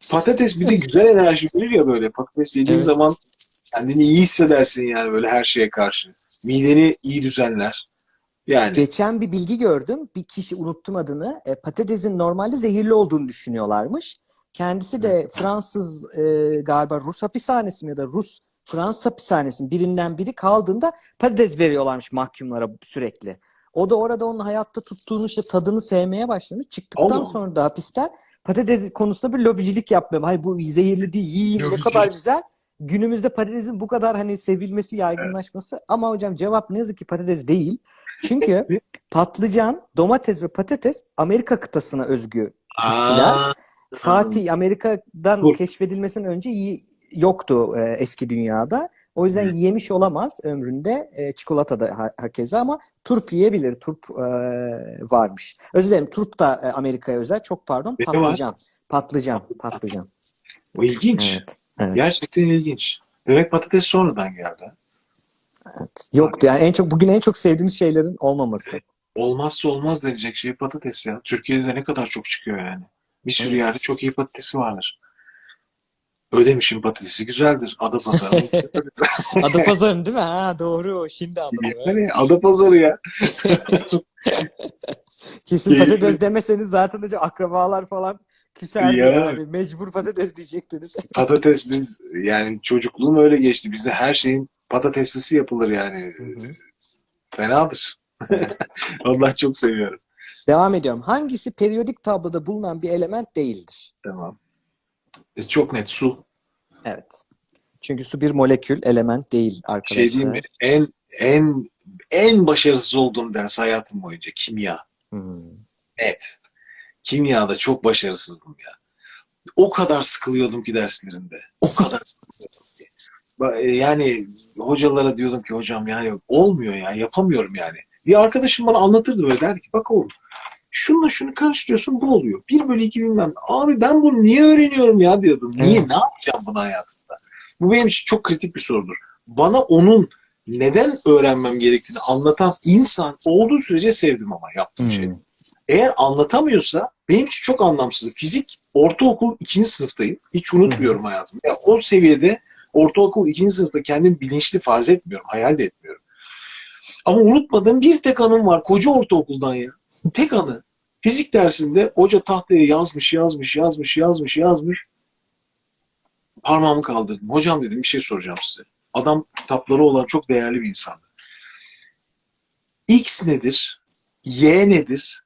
patates bir de güzel enerji verir ya böyle. Patates yediğin Evet. zaman kendini iyi hissedersin yani böyle her şeye karşı. Mideni iyi düzenler. Yani geçen bir bilgi gördüm. Bir kişi unuttum adını. E, patatesin normalde zehirli olduğunu düşünüyorlarmış. Kendisi de Fransız e, galiba Rus hapishanesi mi ya da Rus Fransız hapishanesinin birinden biri kaldığında patates veriyorlarmış mahkumlara sürekli. O da orada onun hayatta tuttuğunu işte tadını sevmeye başlamış. Çıktıktan Allah. sonra da hapisten patates konusunda bir lobicilik yapmıyor. Hayır bu zehirli değil, yiyin ne kadar güzel. Günümüzde patatesin bu kadar hani sevilmesi, yaygınlaşması ama hocam cevap ne yazık ki patates değil. Çünkü patlıcan, domates ve patates Amerika kıtasına özgü bitkiler. Aa, Fatih Amerika'dan Dur. keşfedilmesinden önce yoktu e, eski dünyada. O yüzden yemiş olamaz ömründe e, çikolata da ha- hakeza ama turp yiyebilir. Turp e, varmış. Özür dilerim turp da e, Amerika'ya özel. Çok pardon. Ne var? Patlıcan. Patlıcan. Patlıcan. bu ilginç. Evet. Evet. Gerçekten ilginç. Demek patates sonradan geldi. Evet. Yoktu yani en çok bugün en çok sevdiğimiz şeylerin olmaması. Olmazsa olmaz denecek şey patates ya. Türkiye'de de ne kadar çok çıkıyor yani. Bir sürü Evet. yerde çok iyi patatesi vardır. Ödemiş'in patatesi güzeldir. Adapazarı. Adapazarı değil mi? Ha doğru. Şimdi anladım. yani Adapazarı ya. Kesin patates demeseniz zaten hocam akrabalar falan küserdi Ya. yani. Mecbur patates diyecektiniz. Patates biz yani çocukluğum öyle geçti. Bizde her şeyin patateslisi yapılır yani. Fenadır. Allah çok seviyorum. Devam ediyorum. Hangisi periyodik tabloda bulunan bir element değildir? Tamam. E, çok net su. Evet. Çünkü su bir molekül, element değil arkadaşlar. Şey diyeyim mi? En en en başarısız olduğum ders hayatım boyunca kimya. Hmm. Net. Kimyada çok başarısızdım ya. O kadar sıkılıyordum ki derslerinde. O kadar sıkılıyordum ki. E, Yani hocalara diyordum ki hocam yani olmuyor ya yapamıyorum yani. Bir arkadaşım bana anlatırdı böyle derdi ki bak oğlum şununla şunu karıştırıyorsun bu oluyor. 1 bölü 2 bilmem. Abi ben bunu niye öğreniyorum ya diyordum. Niye? Evet. Ne yapacağım bunu hayatımda? Bu benim için çok kritik bir sorudur. Bana onun neden öğrenmem gerektiğini anlatan insan olduğu sürece sevdim ama yaptığım. Hmm. Eğer anlatamıyorsa benim için çok anlamsız. Fizik ortaokul ikinci sınıftayım. Hiç unutmuyorum hayatımda. Ya, o seviyede ortaokul ikinci sınıfta kendimi bilinçli farz etmiyorum. Hayal de etmiyorum. Ama unutmadığım bir tek anım var. Koca ortaokuldan ya. Tek anı. Fizik dersinde hoca tahtaya yazmış, yazmış, yazmış, yazmış, yazmış. Parmağımı kaldırdım. Hocam dedim bir şey soracağım size. Adam kitapları olan çok değerli bir insandı. X nedir? Y nedir?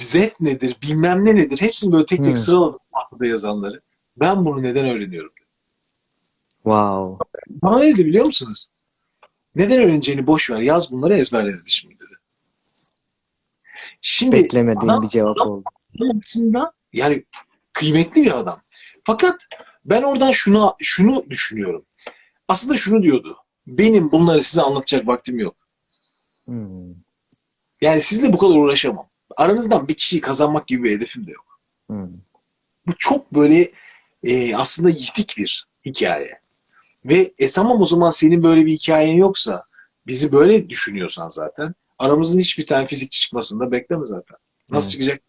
Z nedir? Bilmem ne nedir? Hepsini böyle tek tek Hmm. sıraladım tahtada yazanları. Ben bunu neden öğreniyorum? Wow. Bana ne dedi biliyor musunuz? Neden öğreneceğini boş ver. Yaz bunları ezberle dedi şimdi dedi. Şimdi Beklemediğim adam- bir cevap adam- oldu. aslında yani kıymetli bir adam. Fakat ben oradan şunu şunu düşünüyorum. Aslında şunu diyordu. Benim bunları size anlatacak vaktim yok. Hmm. Yani sizinle bu kadar uğraşamam. Aranızdan bir kişiyi kazanmak gibi bir hedefim de yok. Hmm. Bu çok böyle e, aslında yitik bir hikaye. Ve e tamam o zaman senin böyle bir hikayen yoksa bizi böyle düşünüyorsan zaten aramızın hiçbir tane fizikçi çıkmasını da bekleme zaten. Nasıl Evet. çıkacak?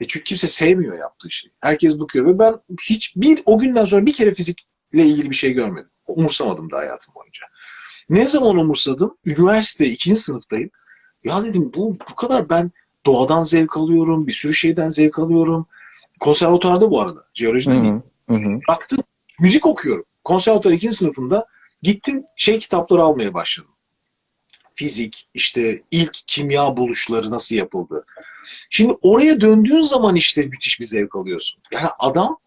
E çünkü kimse sevmiyor yaptığı şeyi. Herkes bakıyor ve ben hiç bir o günden sonra bir kere fizikle ilgili bir şey görmedim. Umursamadım da hayatım boyunca. Ne zaman umursadım? Üniversite ikinci sınıftayım. Ya dedim bu bu kadar ben doğadan zevk alıyorum, bir sürü şeyden zevk alıyorum. Konservatuarda bu arada, jeolojide Hı değil. hı. Baktım müzik okuyorum. Konservatuar ikinci sınıfında gittim şey kitapları almaya başladım. Fizik, işte ilk kimya buluşları nasıl yapıldı. Şimdi oraya döndüğün zaman işte müthiş bir zevk alıyorsun. Yani adam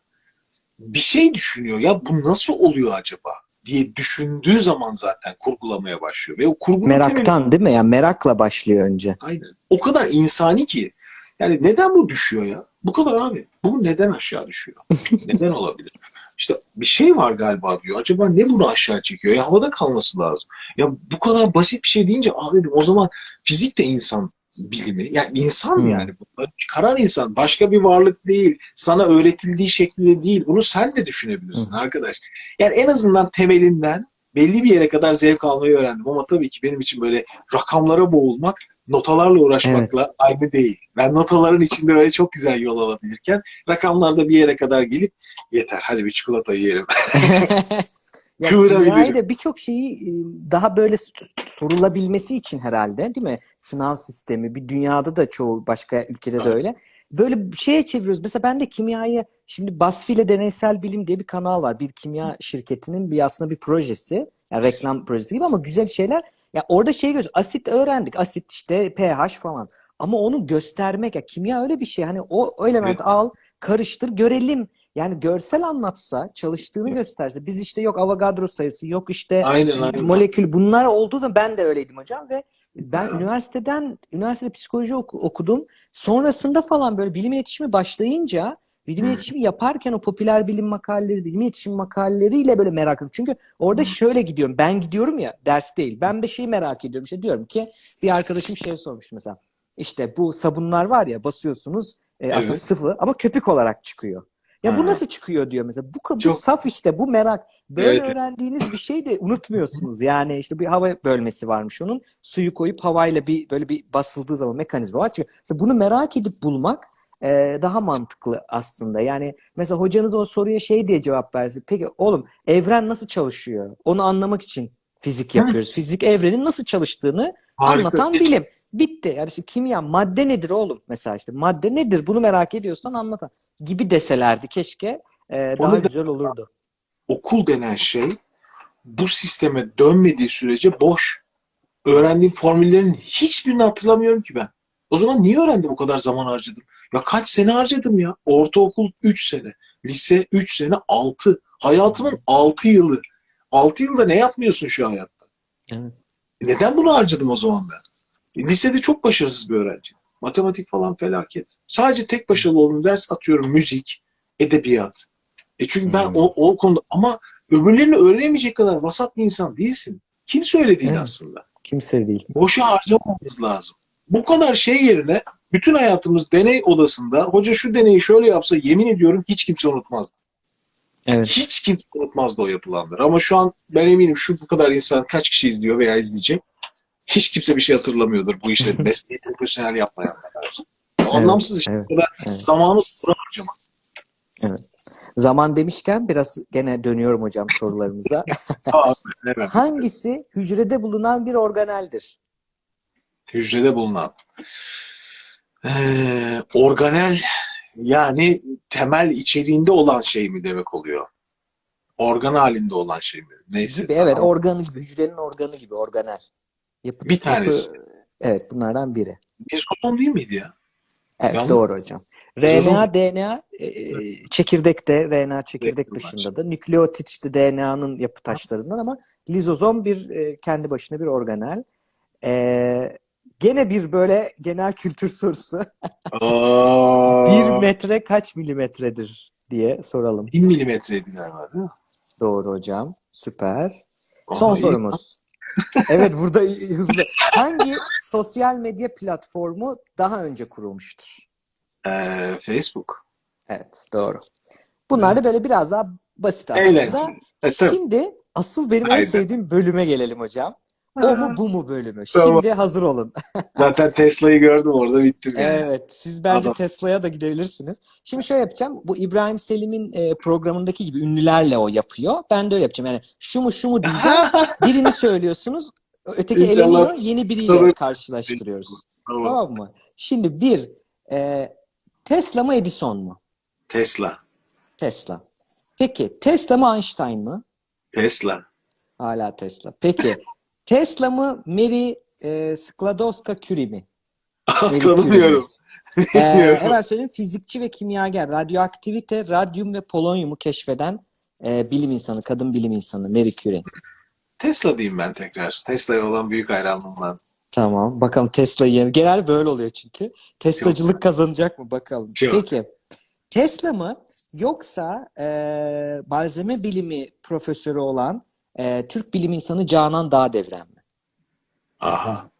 bir şey düşünüyor. Ya bu nasıl oluyor acaba diye düşündüğü zaman zaten kurgulamaya başlıyor. Ve o temeli- Meraktan değil mi? Yani merakla başlıyor önce. Aynen. O kadar insani ki. Yani neden bu düşüyor ya? Bu kadar abi. Bu neden aşağı düşüyor? neden olabilir? İşte bir şey var galiba diyor. Acaba ne bunu aşağı çekiyor? Ya havada kalması lazım. Ya bu kadar basit bir şey deyince abi o zaman fizik de insan bilimi. Yani insan Hmm. yani bunları çıkaran insan. Başka bir varlık değil. Sana öğretildiği şekilde değil. Bunu sen de düşünebilirsin arkadaş. Yani en azından temelinden belli bir yere kadar zevk almayı öğrendim. Ama tabii ki benim için böyle rakamlara boğulmak, notalarla uğraşmakla aynı değil. Ben notaların içinde böyle çok güzel yol alabilirken rakamlarda bir yere kadar gelip yeter hadi bir çikolata yiyelim. Ya Kıvırabilirim. kimyayı da birçok şeyi e, daha böyle sorulabilmesi için herhalde değil mi? Sınav sistemi bir dünyada da çoğu başka ülkede de Evet. öyle. Böyle bir şeye çeviriyoruz. Mesela ben de kimyayı şimdi BuzzFeed ile Deneysel Bilim diye bir kanal var. Bir kimya şirketinin bir aslında bir projesi. Yani reklam projesi gibi ama güzel şeyler. Ya orada şey görüyoruz. Asit öğrendik. Asit işte pH falan. Ama onu göstermek ya kimya öyle bir şey. Hani o, o elementi al, karıştır, görelim. Yani görsel anlatsa, çalıştığını Evet. gösterse. Biz işte yok Avogadro sayısı, yok işte Aynen aynen. molekül bunlar olduğu zaman ben de öyleydim hocam ve ben Evet. üniversiteden üniversitede psikoloji oku- okudum. Sonrasında falan böyle bilim iletişimi başlayınca bilim iletişimi yaparken o popüler bilim makaleleri, bilim iletişim makaleleriyle böyle merak ediyorum. Çünkü orada şöyle gidiyorum. Ben gidiyorum ya ders değil. Ben bir şeyi merak ediyorum. İşte diyorum ki bir arkadaşım şey sormuş mesela. İşte bu sabunlar var ya basıyorsunuz e, aslında Evet. sıvı ama köpük olarak çıkıyor. Ya bu nasıl çıkıyor diyor mesela. Bu, bu Çok- saf işte bu merak. Böyle Evet. öğrendiğiniz bir şey de unutmuyorsunuz. Yani işte bir hava bölmesi varmış onun. Suyu koyup havayla bir böyle bir basıldığı zaman mekanizma var. Çünkü mesela bunu merak edip bulmak e, daha mantıklı aslında. Yani mesela hocanız o soruya şey diye cevap versin. Peki oğlum evren nasıl çalışıyor? Onu anlamak için fizik yapıyoruz. Fizik evrenin nasıl çalıştığını Harika. anlatan bilim. Bitti. Yani işte kimya madde nedir oğlum? Mesela işte madde nedir? Bunu merak ediyorsan anlatan gibi deselerdi keşke e, daha Onu güzel olurdu. okul denen şey bu sisteme dönmediği sürece boş. Öğrendiğim formüllerin hiçbirini hatırlamıyorum ki ben. O zaman niye öğrendim o kadar zaman harcadım? Ya kaç sene harcadım ya? Ortaokul 3 sene, lise 3 sene 6. Hayatımın 6 yılı. 6 yılda ne yapmıyorsun şu hayatta? Evet. Neden bunu harcadım o zaman ben? E, Lisede çok başarısız bir öğrenci. Matematik falan felaket. Sadece tek başarılı olduğum ders atıyorum müzik, edebiyat. E çünkü ben Hmm. o, o konuda ama öbürlerini öğrenemeyecek kadar vasat bir insan değilsin. Kim söylediğini Evet. aslında. Kimse değil. Boşa harcamamamız lazım. Bu kadar şey yerine bütün hayatımız deney odasında hoca şu deneyi şöyle yapsa yemin ediyorum hiç kimse unutmazdı. Evet. Hiç kimse unutmazdı o yapılanları. Ama şu an ben eminim şu bu kadar insan kaç kişi izliyor veya izleyecek. Hiç kimse bir şey hatırlamıyordur bu işleri mesleği profesyonel yapmayanlar. Anlamsız işte. evet, Bu kadar evet. zamanı buna harcamak. Zaman demişken biraz gene dönüyorum hocam sorularımıza. Evet. Hangisi hücrede bulunan bir organeldir? Hücrede bulunan. Ee, organel yani temel içeriğinde olan şey mi demek oluyor? Organ halinde olan şey mi? Neyse. Gibi, evet organı gibi, hücrenin organı gibi organel. Yapı, Bir tanesi. yapı- evet bunlardan biri. Rizotom değil miydi ya? Evet Yanlış. doğru hocam. RNA, DNA e, çekirdekte, RNA çekirdek Evet, dışında da nükleotit işte DNA'nın yapı taşlarından ama lizozom bir e, kendi başına bir organel. E, gene bir böyle genel kültür sorusu. Bir metre kaç milimetredir diye soralım. 1000 milimetreydi galiba değil mi? Doğru hocam. Süper. Aha, Son iyi. sorumuz. Evet burada hızlı. Hangi sosyal medya platformu daha önce kurulmuştur? Ee, Facebook. Evet doğru. Bunlar da böyle biraz daha basit aslında. Eğlenceli. E. Şimdi asıl benim en Aynen. sevdiğim bölüme gelelim hocam. O mu bu mu bölümü. Tamam. Şimdi hazır olun. Zaten Tesla'yı gördüm orada bittim yani. Evet, siz bence Adam. Tesla'ya da gidebilirsiniz. Şimdi şöyle yapacağım. Bu İbrahim Selim'in e, programındaki gibi ünlülerle o yapıyor. Ben de öyle yapacağım. Yani şu mu şu mu diyeceğim. Birini söylüyorsunuz. Öteki eleniyor. Yeni biriyle Tabii. karşılaştırıyoruz. Tamam. Tamam mı? Şimdi bir, e, Tesla mı Edison mu? Tesla. Tesla. Peki Tesla mı Einstein mı? Tesla. Hala Tesla. Peki Tesla mı Mary e, Skłodowska-Curie mi? Tanımıyorum. Ee, hemen söyleyeyim. Fizikçi ve kimyager, radyoaktivite, radyum ve polonyumu keşfeden e, bilim insanı, kadın bilim insanı Marie Curie. Tesla diyeyim ben tekrar. Tesla'ya olan büyük hayranlığımdan. Tamam. Bakalım Tesla'yı yeni. Genel böyle oluyor çünkü. Teslacılık kazanacak mı bakalım. Çok. Peki. Tesla mı yoksa e, malzeme bilimi profesörü olan e, Türk bilim insanı Canan Dağdevren mi? Aha.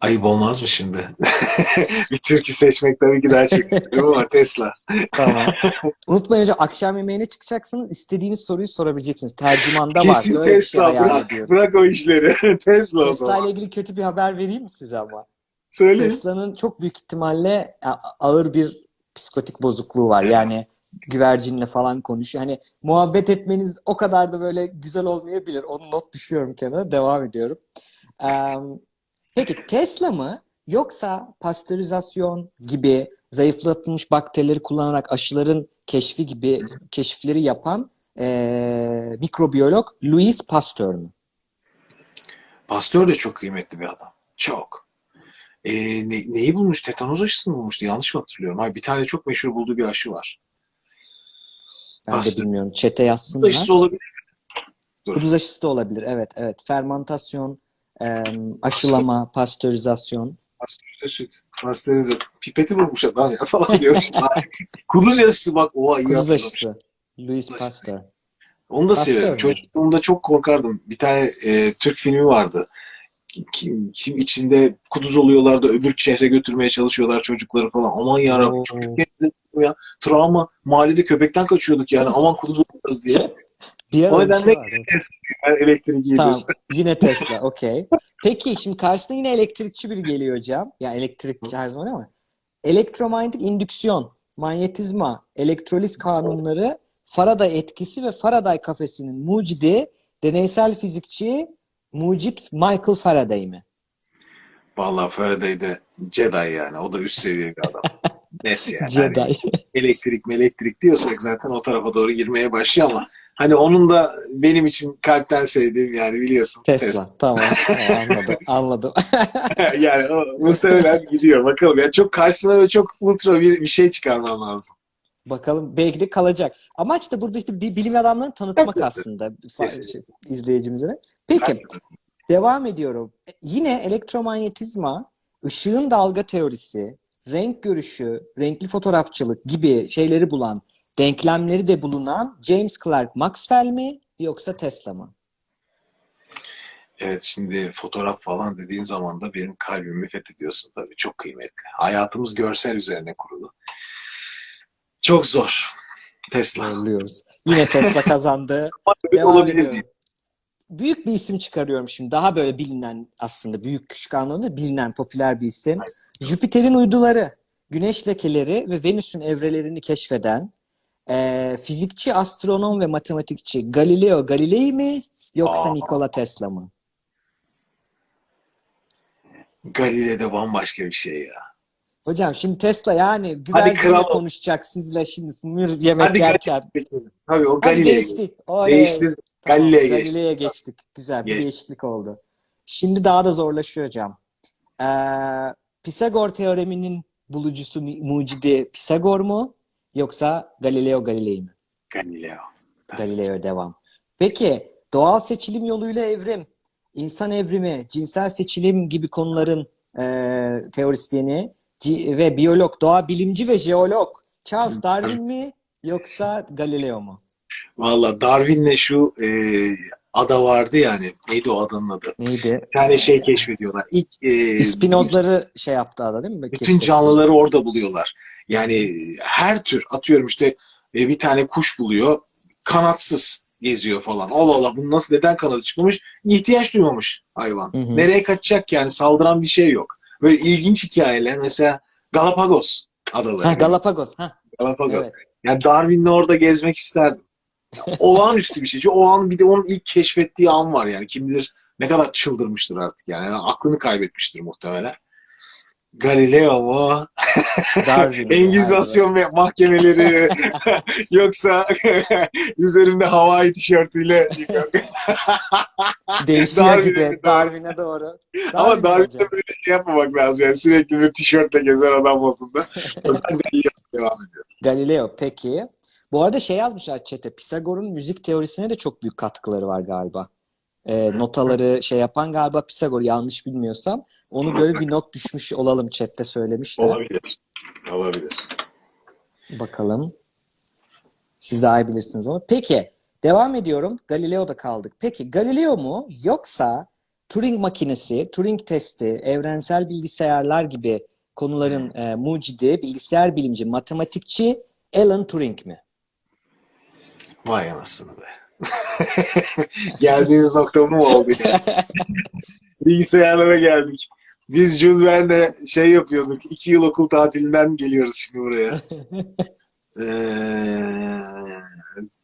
Ayıp olmaz mı şimdi? bir türkü seçmek tabii ki daha çok isterim ama Tesla. Tamam. Unutmayın hocam akşam yemeğine çıkacaksınız. İstediğiniz soruyu sorabileceksiniz. Tercümanda var. Kesin Böyle şey Tesla. hayal Bırak, ediyoruz. bırak o işleri. Tesla Tesla ile ilgili kötü bir haber vereyim mi size ama? Söyle. Tesla'nın çok büyük ihtimalle ağır bir psikotik bozukluğu var. Yani güvercinle falan konuşuyor. Hani muhabbet etmeniz o kadar da böyle güzel olmayabilir. Onu not düşüyorum kenara. Devam ediyorum. Em, peki Tesla mı yoksa pastörizasyon gibi zayıflatılmış bakterileri kullanarak aşıların keşfi gibi keşifleri yapan eee, mikrobiyolog Louis Pasteur mü? Pastör de çok kıymetli bir adam. Çok. Ee, ne- neyi bulmuş? Tetanoz aşısını bulmuştu. Yanlış mı hatırlıyorum? Hayır, bir tane çok meşhur bulduğu bir aşı var. Ben de Pasteur. bilmiyorum. Çete yazsınlar. Bu aşısı olabilir. Kuduz aşısı da olabilir. Evet, evet. Fermantasyon, em, aşılama, pastörizasyon. Pastörize. Pastörize. Pipeti bulmuş adam ya falan diyor. Kuduz aşısı bak. Oha iyi Kuduz aşısı. Louis Pasteur. Onu da Pasteur severim. mü? Çocukluğumda çok korkardım. Bir tane e, Türk filmi vardı. Kim, kim içinde kuduz oluyorlar da öbür şehre götürmeye çalışıyorlar çocukları falan. Aman yarabbim. Çok ya. Travma. Mahallede köpekten kaçıyorduk yani. Aman kuduz olacağız diye. Bir O bir nedenle şey var. Ben elektrik Tamam. gidiyoruz. Yine Tesla. Okey. Peki şimdi karşısına yine elektrikçi biri geliyor hocam. Yani elektrikçi her zaman ama. Elektromanyetik indüksiyon, manyetizma, elektroliz kanunları, Faraday etkisi ve Faraday kafesinin mucidi deneysel fizikçi mucit Michael Faraday mi? Vallahi Faraday de Jedi yani. O da üst seviye bir adam. Net yani. Hani Jedi. elektrik elektrik diyorsak zaten o tarafa doğru girmeye başlıyor ama hani onun da benim için kalpten sevdiğim yani biliyorsun. Tesla. Tamam. Tamam, anladım. Anladım. yani o muhtemelen gidiyor. Bakalım. Yani çok karşısına böyle çok ultra bir, bir şey çıkarman lazım. Bakalım belki de kalacak. Amaç da burada işte bi- bilim adamlarını tanıtmak aslında şey, izleyicimize. Peki devam ediyorum. E, Yine elektromanyetizma, ışığın dalga teorisi, renk görüşü, renkli fotoğrafçılık gibi şeyleri bulan, denklemleri de bulunan James Clerk Maxwell mi yoksa Tesla mı? Evet şimdi fotoğraf falan dediğin zaman da benim kalbimi fethediyorsun tabii. Çok kıymetli. Hayatımız görsel üzerine kurulu. Çok zor. Tesla. Zorluyoruz. Yine Tesla kazandı. Devam olabilir ediyorum. Büyük bir isim çıkarıyorum şimdi. Daha böyle bilinen aslında büyük küçük anlamda bilinen popüler bir isim. Jüpiter'in uyduları, güneş lekeleri ve Venüs'ün evrelerini keşfeden eee, fizikçi, astronom ve matematikçi Galileo Galilei mi yoksa Aa. Nikola Tesla mı? Galile'de bambaşka bir şey ya. Hocam şimdi Tesla yani ol. konuşacak sizle şimdi yemek Hadi yerken. Tabii o Galilei. geçtik. Oley. Değiştir. Tamam, Galile'ye geçtik. Galile'ye geçtik. Güzel bir Geç. değişiklik oldu. Şimdi daha da zorlaşıyor hocam. Ee, Pisagor teoreminin bulucusu, mu- mucidi Pisagor mu? Yoksa Galileo Galilei mi? Galileo. Galileo devam. Peki doğal seçilim yoluyla evrim, insan evrimi, cinsel seçilim gibi konuların e, teorisyeni ci- ve biyolog, doğa bilimci ve jeolog Charles Darwin mi yoksa Galileo mu? Valla Darwin'le şu e, ada vardı yani. Neydi o adanın adı? Neydi? Bir tane şey keşfediyorlar. İlk e, Spinozları şey yaptı ada değil mi? bütün Keşfetti. canlıları orada buluyorlar. Yani her tür atıyorum işte e, bir tane kuş buluyor. kanatsız geziyor falan. Allah Allah bunu nasıl neden kanadı çıkmamış? İhtiyaç duymamış hayvan. Hı hı. Nereye kaçacak yani saldıran bir şey yok. Böyle ilginç hikayeler mesela Galapagos adaları. Ha, Galapagos. Ha, Galapagos. evet. Yani Darwin'le orada gezmek isterdim. Olağanüstü bir şey. Çünkü o an bir de onun ilk keşfettiği an var yani. Kim bilir ne kadar çıldırmıştır artık yani. Yani aklını kaybetmiştir muhtemelen. Galileo mu? Darwin. Engizasyon ve mahkemeleri yoksa üzerimde Hawaii tişörtüyle Değişiyor Darwin'e gibi. Darwin'e doğru. ama Darwin Darwin'de hocam. böyle şey yapmamak lazım yani sürekli bir tişörtle gezen adam modunda. Ben Galileo devam ediyorum. Galileo peki. Bu arada şey yazmışlar chat'e. Pisagor'un müzik teorisine de çok büyük katkıları var galiba. Ee, notaları şey yapan galiba Pisagor yanlış bilmiyorsam. Onu böyle bir not düşmüş olalım chat'te söylemişler. Olabilir. Olabilir. Bakalım. Siz daha iyi bilirsiniz onu. Peki devam ediyorum. Galileo'da kaldık. Peki Galileo mu yoksa Turing makinesi, Turing testi, evrensel bilgisayarlar gibi konuların e, mucidi, bilgisayar bilimci, matematikçi Alan Turing mi? Vay anasını be. Geldiğimiz nokta mu oldu? Bilgisayarlara geldik. Biz Jules Verne'le şey yapıyorduk. iki yıl okul tatilinden geliyoruz şimdi buraya. Ee,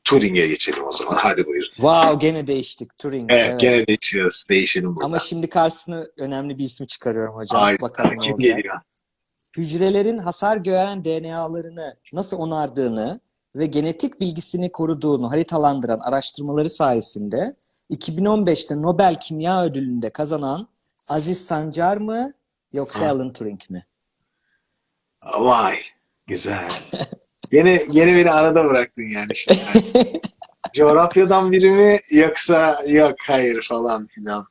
Turing'e geçelim o zaman. Hadi buyurun. Wow gene değiştik Turing. Evet, evet. gene değişiyoruz. Değişelim burada. Ama şimdi karşısına önemli bir ismi çıkarıyorum hocam. Ay, Bakalım kim geliyor? hücrelerin hasar gören DNA'larını nasıl onardığını ve genetik bilgisini koruduğunu haritalandıran araştırmaları sayesinde 2015'te Nobel Kimya Ödülü'nde kazanan Aziz Sancar mı yoksa Ha. Alan Turing mi? Vay. Güzel. Gene, gene beni arada bıraktın yani şimdi. Coğrafyadan biri mi yoksa yok hayır falan filan.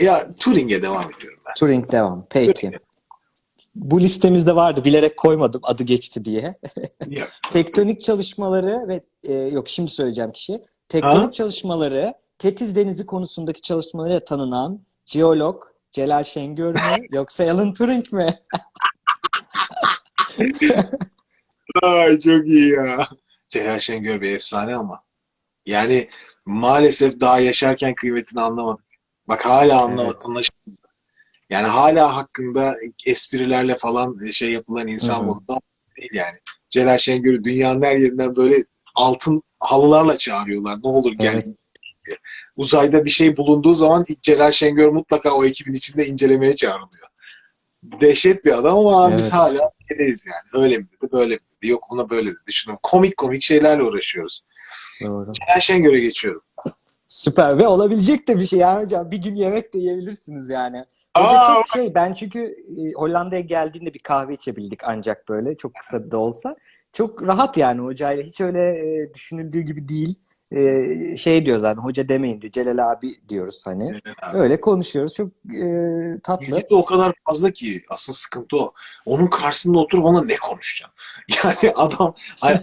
Ya Turing'e devam ediyorum ben. Turing devam. Peki. Bu listemizde vardı. Bilerek koymadım adı geçti diye. Tektonik çalışmaları ve e, yok şimdi söyleyeceğim kişi. Ha? çalışmaları Tetiz Denizi konusundaki çalışmalarıyla tanınan jeolog Celal Şengör mü yoksa Alan Turing mi? Ay çok iyi ya. Celal Şengör bir efsane ama. Yani maalesef daha yaşarken kıymetini anlamadık. Bak hala anlamadık. Evet. Yani hala hakkında esprilerle falan şey yapılan insan ama değil yani. Celal Şengör'ü dünyanın her yerinden böyle altın halılarla çağırıyorlar. Ne olur gel. Evet. Uzayda bir şey bulunduğu zaman Celal Şengör mutlaka o ekibin içinde incelemeye çağrılıyor. Dehşet bir adam ama biz Evet. hala öyleyiz yani. Öyle mi dedi, böyle mi dedi, yok buna böyle dedi. Şunu komik komik şeylerle uğraşıyoruz. Doğru. Celal Şengör'e geçiyorum. Süper ve olabilecek de bir şey yani hocam. Bir gün yemek de yiyebilirsiniz yani. Aa! çok şey ben çünkü e, Hollanda'ya geldiğinde bir kahve içebildik ancak böyle çok kısa da olsa. Çok rahat yani hocayla hiç öyle e, düşünüldüğü gibi değil. E, şey diyor zaten hoca demeyin diyor. Celal abi diyoruz hani. Öyle konuşuyoruz. Çok e, tatlı. Bilgisi de o kadar fazla ki asıl sıkıntı o. Onun karşısında oturup ona ne konuşacaksın? Yani adam hani,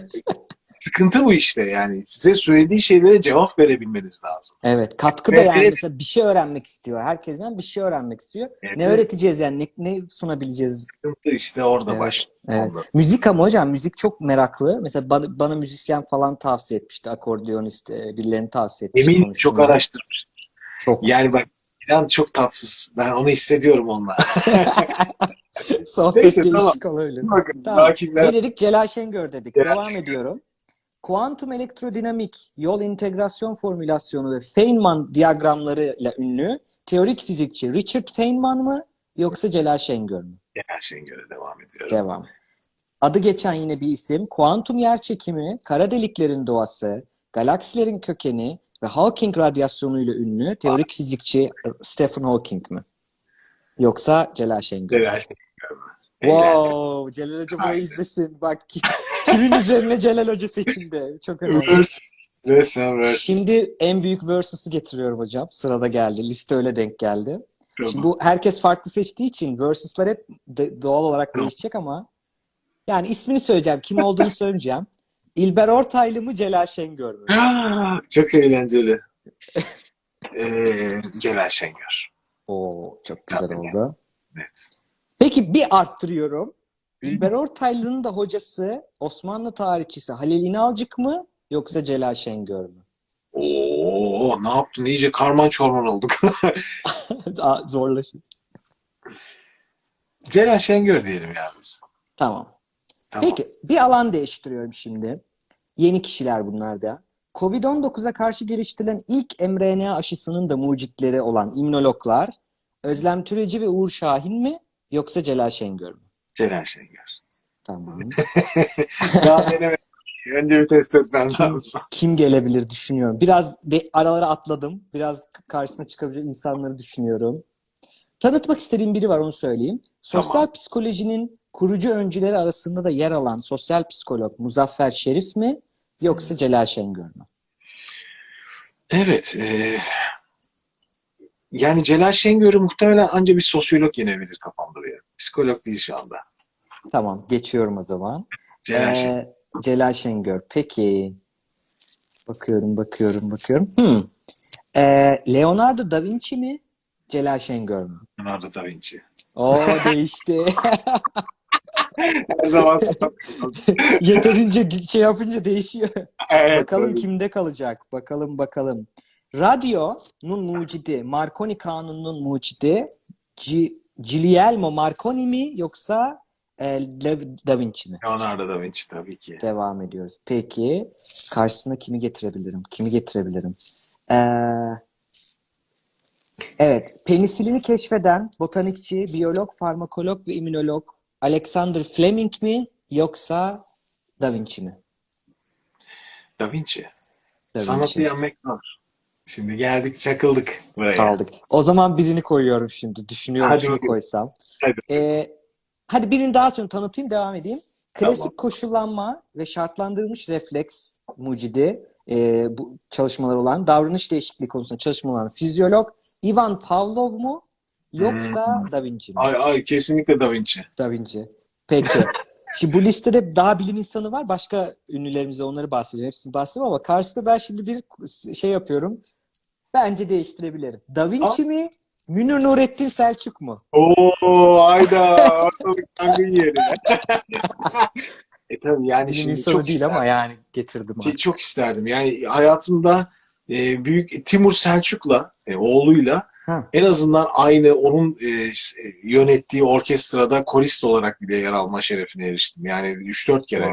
sıkıntı bu işte yani. Size söylediği şeylere cevap verebilmeniz lazım. Evet, katkı da Evet, yani mesela bir şey öğrenmek istiyor. Herkesten bir şey öğrenmek istiyor. Evet. Ne öğreteceğiz yani ne, ne sunabileceğiz? Sıkıntı işte orada Evet, başlıyor. Evet. Ondan. Müzik ama hocam müzik çok meraklı. Mesela bana, bana müzisyen falan tavsiye etmişti. Akordeonist e, birilerini tavsiye etmişti. Emin çok araştırmış. Çok. Yani bak İnan çok tatsız. Ben onu hissediyorum onunla. Sohbet Neyse, değişik olabilir. Bakın Tamam. Ne dedik? Celal Şengör dedik. Celal Devam ediyorum. Kuantum elektrodinamik, yol integrasyon formülasyonu ve Feynman diyagramlarıyla ünlü teorik fizikçi Richard Feynman mı yoksa Celal Şengör mü? Her şeyin göre devam ediyorum. Devam. Adı geçen yine bir isim. Kuantum yerçekimi, kara deliklerin doğası, galaksilerin kökeni ve Hawking radyasyonuyla ünlü teorik fizikçi Stephen Hawking mi? Yoksa Celal Şengör? Her şeyin göre. Eğlendim. Wow, Celal Hoca burayı izlesin. Bak kimin üzerine Celal Hoca seçildi. Çok önemli. Resmen versus. Şimdi en büyük versus'ı getiriyorum hocam. Sırada geldi. Liste öyle denk geldi. Tamam. Şimdi bu herkes farklı seçtiği için versus'lar hep doğal olarak değişecek ama yani ismini söyleyeceğim. Kim olduğunu söyleyeceğim. İlber Ortaylı mı Celal Şengör mü? Çok eğlenceli. ee, Celal Şengör. Oo çok güzel Tabii. oldu. Evet. Peki bir arttırıyorum. İlber Ortaylı'nın da hocası Osmanlı tarihçisi Halil İnalcık mı yoksa Celal Şengör mü? Oo, ne yaptın? İyice karman çorman olduk. Aa, Zorlaşıyor. Celal Şengör diyelim ya biz. Tamam. Tamam. Peki bir alan değiştiriyorum şimdi. Yeni kişiler bunlar da. Covid-19'a karşı geliştirilen ilk mRNA aşısının da mucitleri olan immünologlar Özlem Türeci ve Uğur Şahin mi yoksa Celal Şengör mü? Celal Şengör. Tamam. Daha denemedim. Önce bir test etmem lazım. Kim gelebilir düşünüyorum. Biraz de, aralara atladım. Biraz karşısına çıkabilecek insanları düşünüyorum. Tanıtmak istediğim biri var onu söyleyeyim. Sosyal Tamam. psikolojinin kurucu öncüleri arasında da yer alan sosyal psikolog Muzaffer Şerif mi yoksa Celal Şengör mü? Evet. e, yani Celal Şengör'ü muhtemelen ancak bir sosyolog yenebilir kafamda bir. Psikolog değil şu anda. Tamam geçiyorum o zaman. Celal Ee, Şengör. Celal Şengör. Peki. Bakıyorum, bakıyorum, bakıyorum. Hmm. Ee, Leonardo da Vinci mi? Celal Şengör mü? Leonardo da Vinci. O değişti. Her zaman. Yeterince şey yapınca değişiyor. evet, Bakalım tabii. kimde kalacak? Bakalım bakalım. Radyo'nun mucidi, Marconi kanununun mucidi Gi- Guglielmo Marconi mi yoksa e, Da Vinci mi? Leonardo da Vinci tabii ki. Devam ediyoruz. Peki karşısına kimi getirebilirim? Kimi getirebilirim? Ee, evet, penisilini keşfeden botanikçi, biyolog, farmakolog ve immünolog Alexander Fleming mi yoksa Da Vinci mi? Da Vinci. Da Sanatı Vinci. yenmek zor. Şimdi geldik çakıldık buraya. Kaldık. O zaman birini koyuyorum şimdi. Düşünüyorum Hadi koysam. Hadi. Ee, hadi birini daha sonra tanıtayım, devam edeyim. Klasik Tamam. koşullanma ve şartlandırılmış refleks mucidi e, bu çalışmalar olan davranış değişikliği konusunda çalışma olan fizyolog Ivan Pavlov mu yoksa Hmm. Da Vinci mi? Ay ay kesinlikle Da Vinci. Da Vinci. Peki. Şimdi bu listede daha bilim insanı var. Başka ünlülerimize onları bahsedeceğim. Hepsini bahsedeceğim ama karşısında ben şimdi bir şey yapıyorum. Bence değiştirebilirim. Da Vinci mi? Münir Nurettin Selçuk mu? Oo ayda yangın yeri. e tabii yani Bilim şimdi insanı çok değil isterdim. ama yani getirdim. Şey, çok isterdim. Yani hayatımda e, büyük Timur Selçuk'la e, oğluyla Ha. en azından aynı onun e, e, yönettiği orkestrada korist olarak bile yer alma şerefine eriştim. Yani 3-4 kere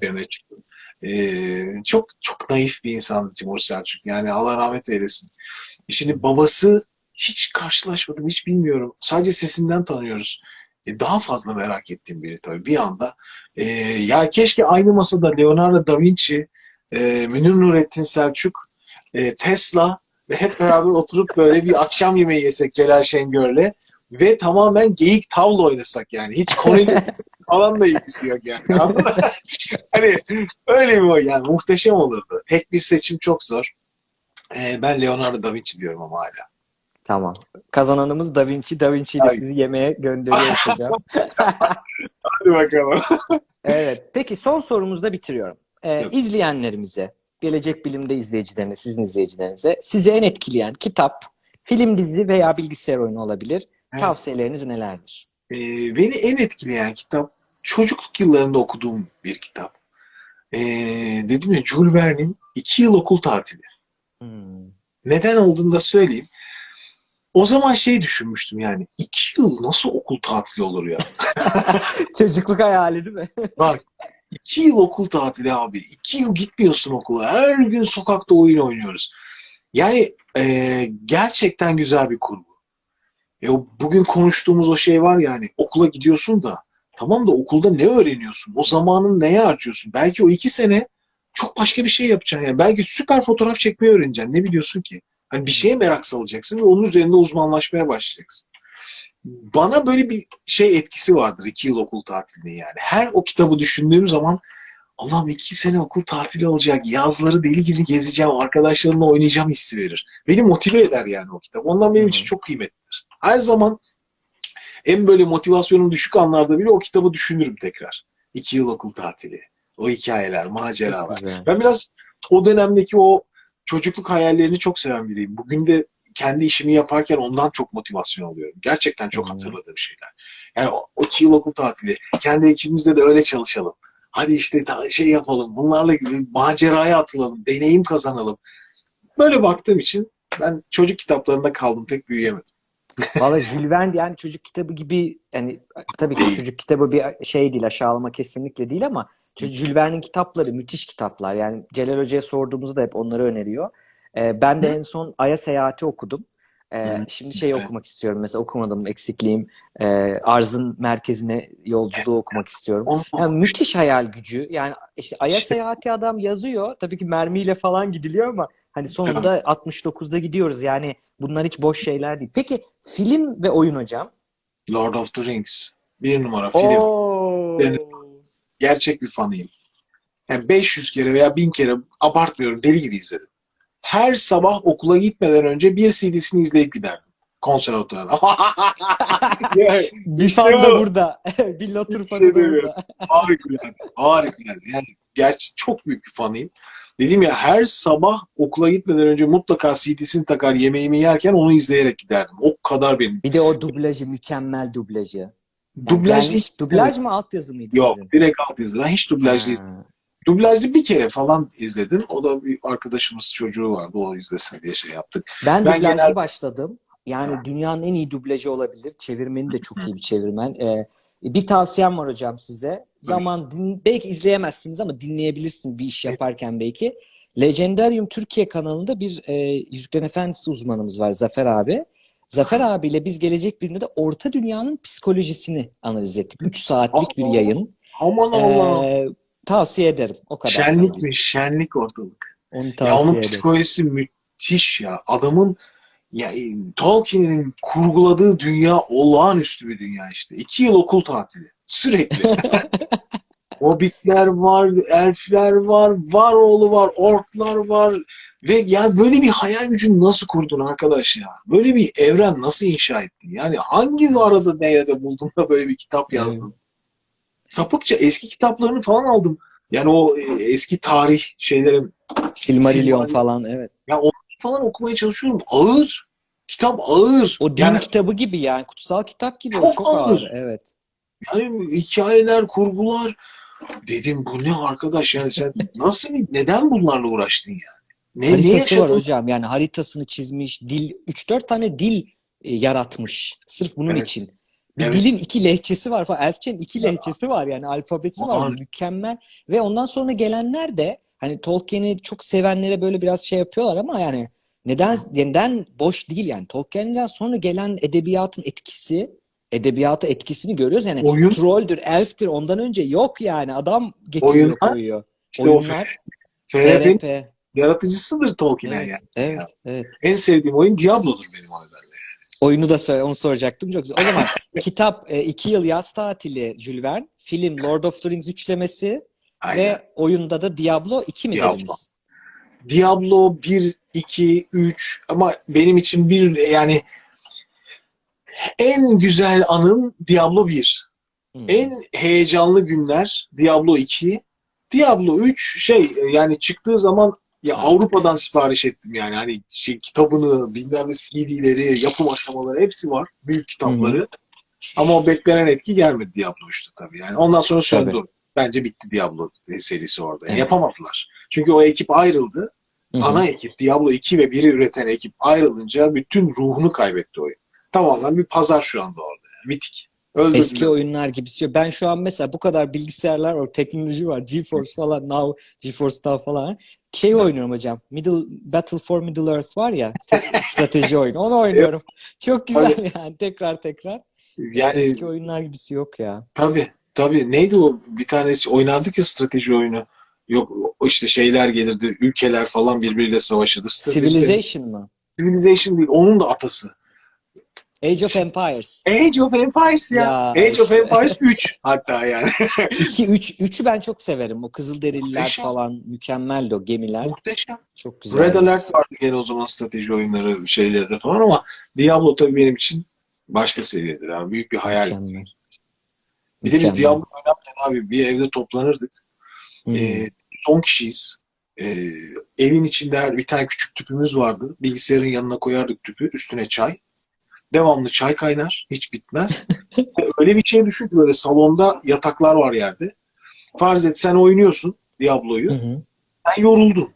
Wow. çıktım. E, çok çok naif bir insandı Timur Selçuk. Yani Allah rahmet eylesin. E Şimdi babası hiç karşılaşmadım, hiç bilmiyorum. Sadece sesinden tanıyoruz. E, daha fazla merak ettiğim biri tabii bir anda. E, ya keşke aynı masada Leonardo da Vinci, e, Münir Nurettin Selçuk, e, Tesla ve hep beraber oturup böyle bir akşam yemeği yesek Celal Şengör'le ve tamamen geyik tavla oynasak yani. Hiç konuyla falan da ilgisi yok yani. Hani öyle bir o yani muhteşem olurdu. Tek bir seçim çok zor. E, ben Leonardo da Vinci diyorum ama hala. Tamam. Kazananımız Da Vinci. Da Vinci ile sizi yemeğe gönderiyoruz hocam. Hadi bakalım. Evet. Peki son sorumuzda bitiriyorum. Evet. izleyenlerimize, gelecek bilimde izleyicilerine, sizin izleyicilerinize sizi en etkileyen kitap, film, dizi veya bilgisayar oyunu olabilir. Evet. Tavsiyeleriniz nelerdir? Ee, beni en etkileyen kitap çocukluk yıllarında okuduğum bir kitap. Ee, dedim ya Jules Verne'in iki yıl okul tatili. Hmm. Neden olduğunu da söyleyeyim. O zaman şey düşünmüştüm yani iki yıl nasıl okul tatili olur ya? Çocukluk hayali değil mi? Bak iki yıl okul tatili abi. iki yıl gitmiyorsun okula. Her gün sokakta oyun oynuyoruz. Yani e, gerçekten güzel bir kurgu. E, bugün konuştuğumuz o şey var yani okula gidiyorsun da tamam da okulda ne öğreniyorsun? O zamanın neye harcıyorsun? Belki o iki sene çok başka bir şey yapacaksın. Yani belki süper fotoğraf çekmeyi öğreneceksin. Ne biliyorsun ki? Hani bir şeye merak salacaksın ve onun üzerinde uzmanlaşmaya başlayacaksın. Bana böyle bir şey etkisi vardır iki yıl okul tatilinin yani. Her o kitabı düşündüğüm zaman Allah'ım iki sene okul tatili olacak. Yazları deli gibi gezeceğim. Arkadaşlarımla oynayacağım hissi verir. Beni motive eder yani o kitap. Ondan benim için çok kıymetlidir. Her zaman en böyle motivasyonum düşük anlarda bile o kitabı düşünürüm tekrar. İki yıl okul tatili. O hikayeler, maceralar. Ben biraz o dönemdeki o çocukluk hayallerini çok seven biriyim. Bugün de kendi işimi yaparken ondan çok motivasyon alıyorum. Gerçekten çok Hı. hatırladığım şeyler. Yani o, o iki yıl okul tatili. Kendi ekibimizde de öyle çalışalım. Hadi işte şey yapalım. Bunlarla maceraya atılalım. Deneyim kazanalım. Böyle baktığım için ben çocuk kitaplarında kaldım. Pek büyüyemedim. Valla Jules Verne yani çocuk kitabı gibi yani tabii ki çocuk kitabı bir şey değil aşağılama kesinlikle değil ama Jules Verne'in kitapları müthiş kitaplar. Yani Celal Hoca'ya sorduğumuzda hep onları öneriyor. Ee, ben de en son Ay'a Seyahati okudum. Hı. şimdi şey Evet. okumak istiyorum mesela okumadım eksikliğim. Ee, Arzın merkezine yolculuğu okumak istiyorum. Yani müthiş hayal gücü. Yani işte Ay'a İşte- Seyahati adam yazıyor. Tabii ki mermiyle falan gidiliyor ama hani sonunda 69'da gidiyoruz. Yani bunlar hiç boş şeyler değil. Peki film ve oyun hocam? Lord of the Rings. Bir numara film. Oo. Gerçek bir fanıyım. Yani 500 kere veya 1000 kere abartmıyorum deli gibi izledim. Her sabah okula gitmeden önce bir CD'sini izleyip giderdim. Konservatuvarda. Yani Bir İşte fan da bu. burada. bir Lotur fanı şey da burada. Harikulade. Harikulade. Yani gerçi çok büyük bir fanıyım. Dedim ya her sabah okula gitmeden önce mutlaka CD'sini takar yemeğimi yerken onu izleyerek giderdim. O kadar benim. Bir de o dublajı mükemmel dublajı. Yani Dublaj hiç dublaj mı altyazı mıydı Yok sizin? direkt alt yazı. Ben hiç dublaj değil. Dublajlı bir kere falan izledim. O da bir arkadaşımız çocuğu vardı. O izlesin diye şey yaptık. Ben, Ben dublajlı genel- başladım. Yani Ha. dünyanın en iyi dublajı olabilir. Çevirmeni de çok iyi bir çevirmen. Ee, bir tavsiyem var hocam size. Zaman din- belki izleyemezsiniz ama dinleyebilirsiniz bir iş yaparken belki. Legendarium Türkiye kanalında bir e, Yüzüklerin Efendisi uzmanımız var Zafer abi. Zafer abiyle biz gelecek birinde de Orta Dünya'nın psikolojisini analiz ettik. 3 saatlik bir yayın. Aman Allah. Ee, tavsiye ederim. O kadar sana. Şenlikmiş, şenlik ortalık. Onu Ya tavsiye onun ederim. psikolojisi müthiş ya. Adamın ya e, Tolkien'in kurguladığı dünya olağanüstü bir dünya işte. İki yıl okul tatili. Sürekli. Hobbitler var, elfler var, var oğlu var, orklar var. Ve yani böyle bir hayal gücünü nasıl kurdun arkadaş ya? Böyle bir evren nasıl inşa ettin? Yani hangi arada nerede buldun da böyle bir kitap yazdın? Sapıkça eski kitaplarını falan aldım. Yani o e, eski tarih şeylerin Silmarillion falan evet. ya onu falan okumaya çalışıyorum. Ağır. Kitap ağır. O din yani, kitabı gibi yani kutsal kitap gibi o Çok çok ağır. ağır. Evet. yani hikayeler, kurgular. Dedim bu ne arkadaş yani sen nasıl neden bunlarla uğraştın yani? Ne, ne Haritası var yaşadın? hocam yani haritasını çizmiş, dil 3-4 tane dil e, yaratmış sırf bunun Evet. için. Bir Evet. dilin iki lehçesi var falan. Elfçenin iki lehçesi var yani alfabesi var. Var. Mükemmel. Ve ondan sonra gelenler de hani Tolkien'i çok sevenlere böyle biraz şey yapıyorlar ama yani neden neden boş değil yani. Tolkien'den sonra gelen edebiyatın etkisi, edebiyata etkisini görüyoruz. Yani Oyun. trolldür, elftir ondan önce yok yani. Adam getiriyor Oyunlar. koyuyor. İşte Oyunlar, FRP'nin TRP. yaratıcısıdır Tolkien'e Evet, yani. evet, evet. En sevdiğim oyun Diablo'dur benim o nedenle. Oyunu da söyle, onu soracaktım. Çok güzel. O zaman kitap e, iki yıl yaz tatili Jules Verne, film Lord of the Rings üçlemesi Aynen. ve oyunda da Diablo 2 mi Diablo. dediniz? Diablo 1, 2, 3 ama benim için bir yani en güzel anım Diablo 1. Hmm. En heyecanlı günler Diablo 2. Diablo 3 şey yani çıktığı zaman ya Evet. Avrupa'dan sipariş ettim yani hani şey, kitabını bilmem ne CD'leri yapım aşamaları hepsi var büyük kitapları. Ama o beklenen etki gelmedi Diablo 3'te tabii yani. Ondan sonra söndü. Tabii. Bence bitti Diablo serisi orada. Evet. Yapamadılar. Çünkü o ekip ayrıldı. Hı hı. Ana ekip Diablo 2 ve 1'i üreten ekip ayrılınca bütün ruhunu kaybetti oyun. Tamamen bir pazar şu anda orada. Yani. Bitik. Öldürdüler. Eski oyunlar gibisi. Ben şu an mesela bu kadar bilgisayarlar var, teknoloji var, GeForce falan, Now, GeForce Now falan. Şey oynuyorum hocam. Middle Battle for Middle Earth var ya, strateji oyunu. Onu oynuyorum. Çok güzel yani tekrar tekrar. Yani Eski oyunlar gibisi yok ya. tabii tabii neydi o bir tane oynandık ya strateji oyunu. Yok işte şeyler gelirdi. Ülkeler falan birbiriyle savaşırdı. Strateji- Civilization mı? Civilization değil. Onun da atası. Age of Empires. Age of Empires ya. Ya Age of işte. Empires 3 hatta yani. 2 3 3'ü ben çok severim. O Kızılderililer Muhteşem. falan mükemmeldi o gemiler. Muhteşem. Çok güzel. Red Alert vardı gene o zaman strateji oyunları şeyleri falan ama Diablo tabii benim için başka seviyedir. Yani büyük bir hayal. Mükemmel. Bir de biz. Diablo oynarken abi bir evde toplanırdık. Hmm. Ee, 10 kişiyiz. Ee, evin içinde her- bir tane küçük tüpümüz vardı. Bilgisayarın yanına koyardık tüpü. Üstüne çay. devamlı çay kaynar, hiç bitmez. Öyle bir şey düşün ki böyle salonda yataklar var yerde. Farz et sen oynuyorsun Diablo'yu. Sen yoruldun.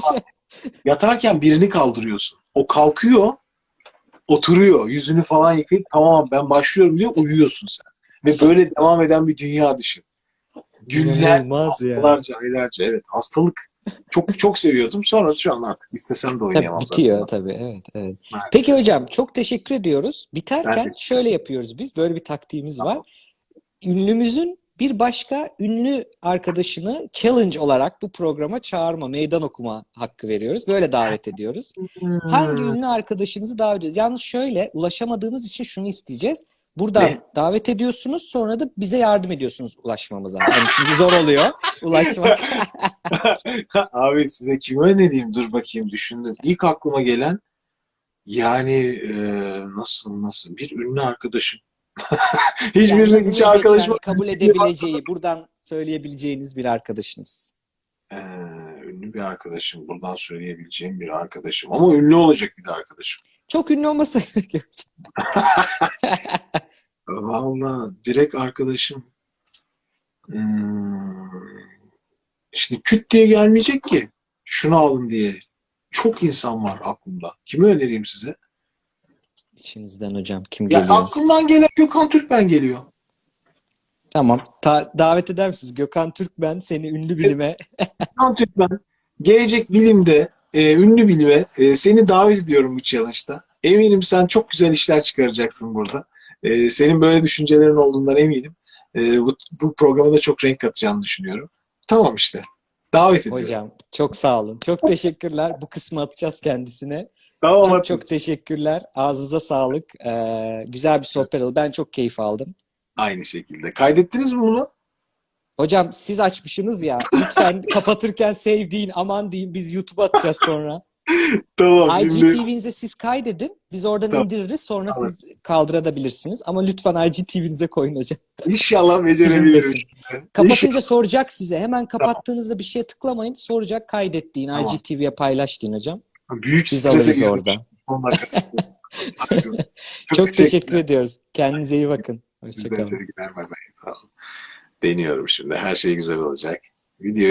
Sen. Yatarken birini kaldırıyorsun. O kalkıyor, oturuyor, yüzünü falan yıkayıp tamam ben başlıyorum diyor, uyuyorsun sen. Ve böyle devam eden bir dünya düşün. Günler, İnanılmaz haftalarca, aylarca evet. Hastalık. Çok çok seviyordum. Sonra şu an artık istesem de Tabii oynayamam. bitiyor zaten. tabii. Evet, evet. Maalesef. Peki hocam çok teşekkür ediyoruz. Biterken şöyle yapıyoruz biz. Böyle bir taktiğimiz Tamam. var. Ünlümüzün bir başka ünlü arkadaşını challenge olarak bu programa çağırma, meydan okuma hakkı veriyoruz. Böyle davet ediyoruz. Hangi ünlü arkadaşınızı davet ediyoruz? Yalnız şöyle ulaşamadığımız için şunu isteyeceğiz. Buradan Ne? davet ediyorsunuz sonra da bize yardım ediyorsunuz ulaşmamıza. Yani çünkü zor oluyor ulaşmak. Abi size kimi önereyim? Dur bakayım düşündüm. İlk aklıma gelen yani e, nasıl nasıl bir ünlü arkadaşım. Nazınız hiç arkadaşım kabul edebileceği, buradan söyleyebileceğiniz bir arkadaşınız. Ee, ünlü bir arkadaşım. Buradan söyleyebileceğim bir arkadaşım. Ama ünlü olacak bir de arkadaşım. Çok ünlü yok. Vallahi direkt arkadaşım. Hmm, Şimdi küt diye gelmeyecek ki. Şunu alın diye. Çok insan var aklımda. Kimi önereyim size? İçinizden hocam kim Ya geliyor? aklımdan gelen Gökhan Türkmen geliyor. Tamam. Ta- davet eder misiniz? Gökhan Türkmen seni ünlü bilime. Gökhan Türkmen gelecek bilimde, e, ünlü bilime e, seni davet ediyorum bu challenge'da. Eminim sen çok güzel işler çıkaracaksın burada. E, senin böyle düşüncelerin olduğundan eminim. E, bu, bu programa da çok renk katacağını düşünüyorum. Tamam işte. Davet ediyorum. Hocam çok sağ olun. Çok teşekkürler. Bu kısmı atacağız kendisine. Tamam Çok çok teşekkürler. Ağzınıza sağlık. Ee, güzel bir sohbet oldu. Ben çok keyif aldım. Aynı şekilde. Kaydettiniz mi bunu? Hocam siz açmışsınız ya. Lütfen kapatırken sevdiğin aman deyin biz YouTube'a atacağız sonra. Tamam şimdi. IGTV'nize siz kaydedin. Biz oradan Tamam. indiririz. Sonra Tamam. siz kaldırabilirsiniz. Ama lütfen IGTV'nize koyun hocam. İnşallah becerebilirim. Kapatınca soracak size. Hemen kapattığınızda bir şeye tıklamayın. Soracak kaydet deyin. Tamam. IGTV'ye paylaş deyin hocam. Büyük Biz alırız orada. Çok teşekkür ediyoruz. Kendinize iyi bakın. Hoşçakalın. Deniyorum şimdi. Her şey güzel olacak. Video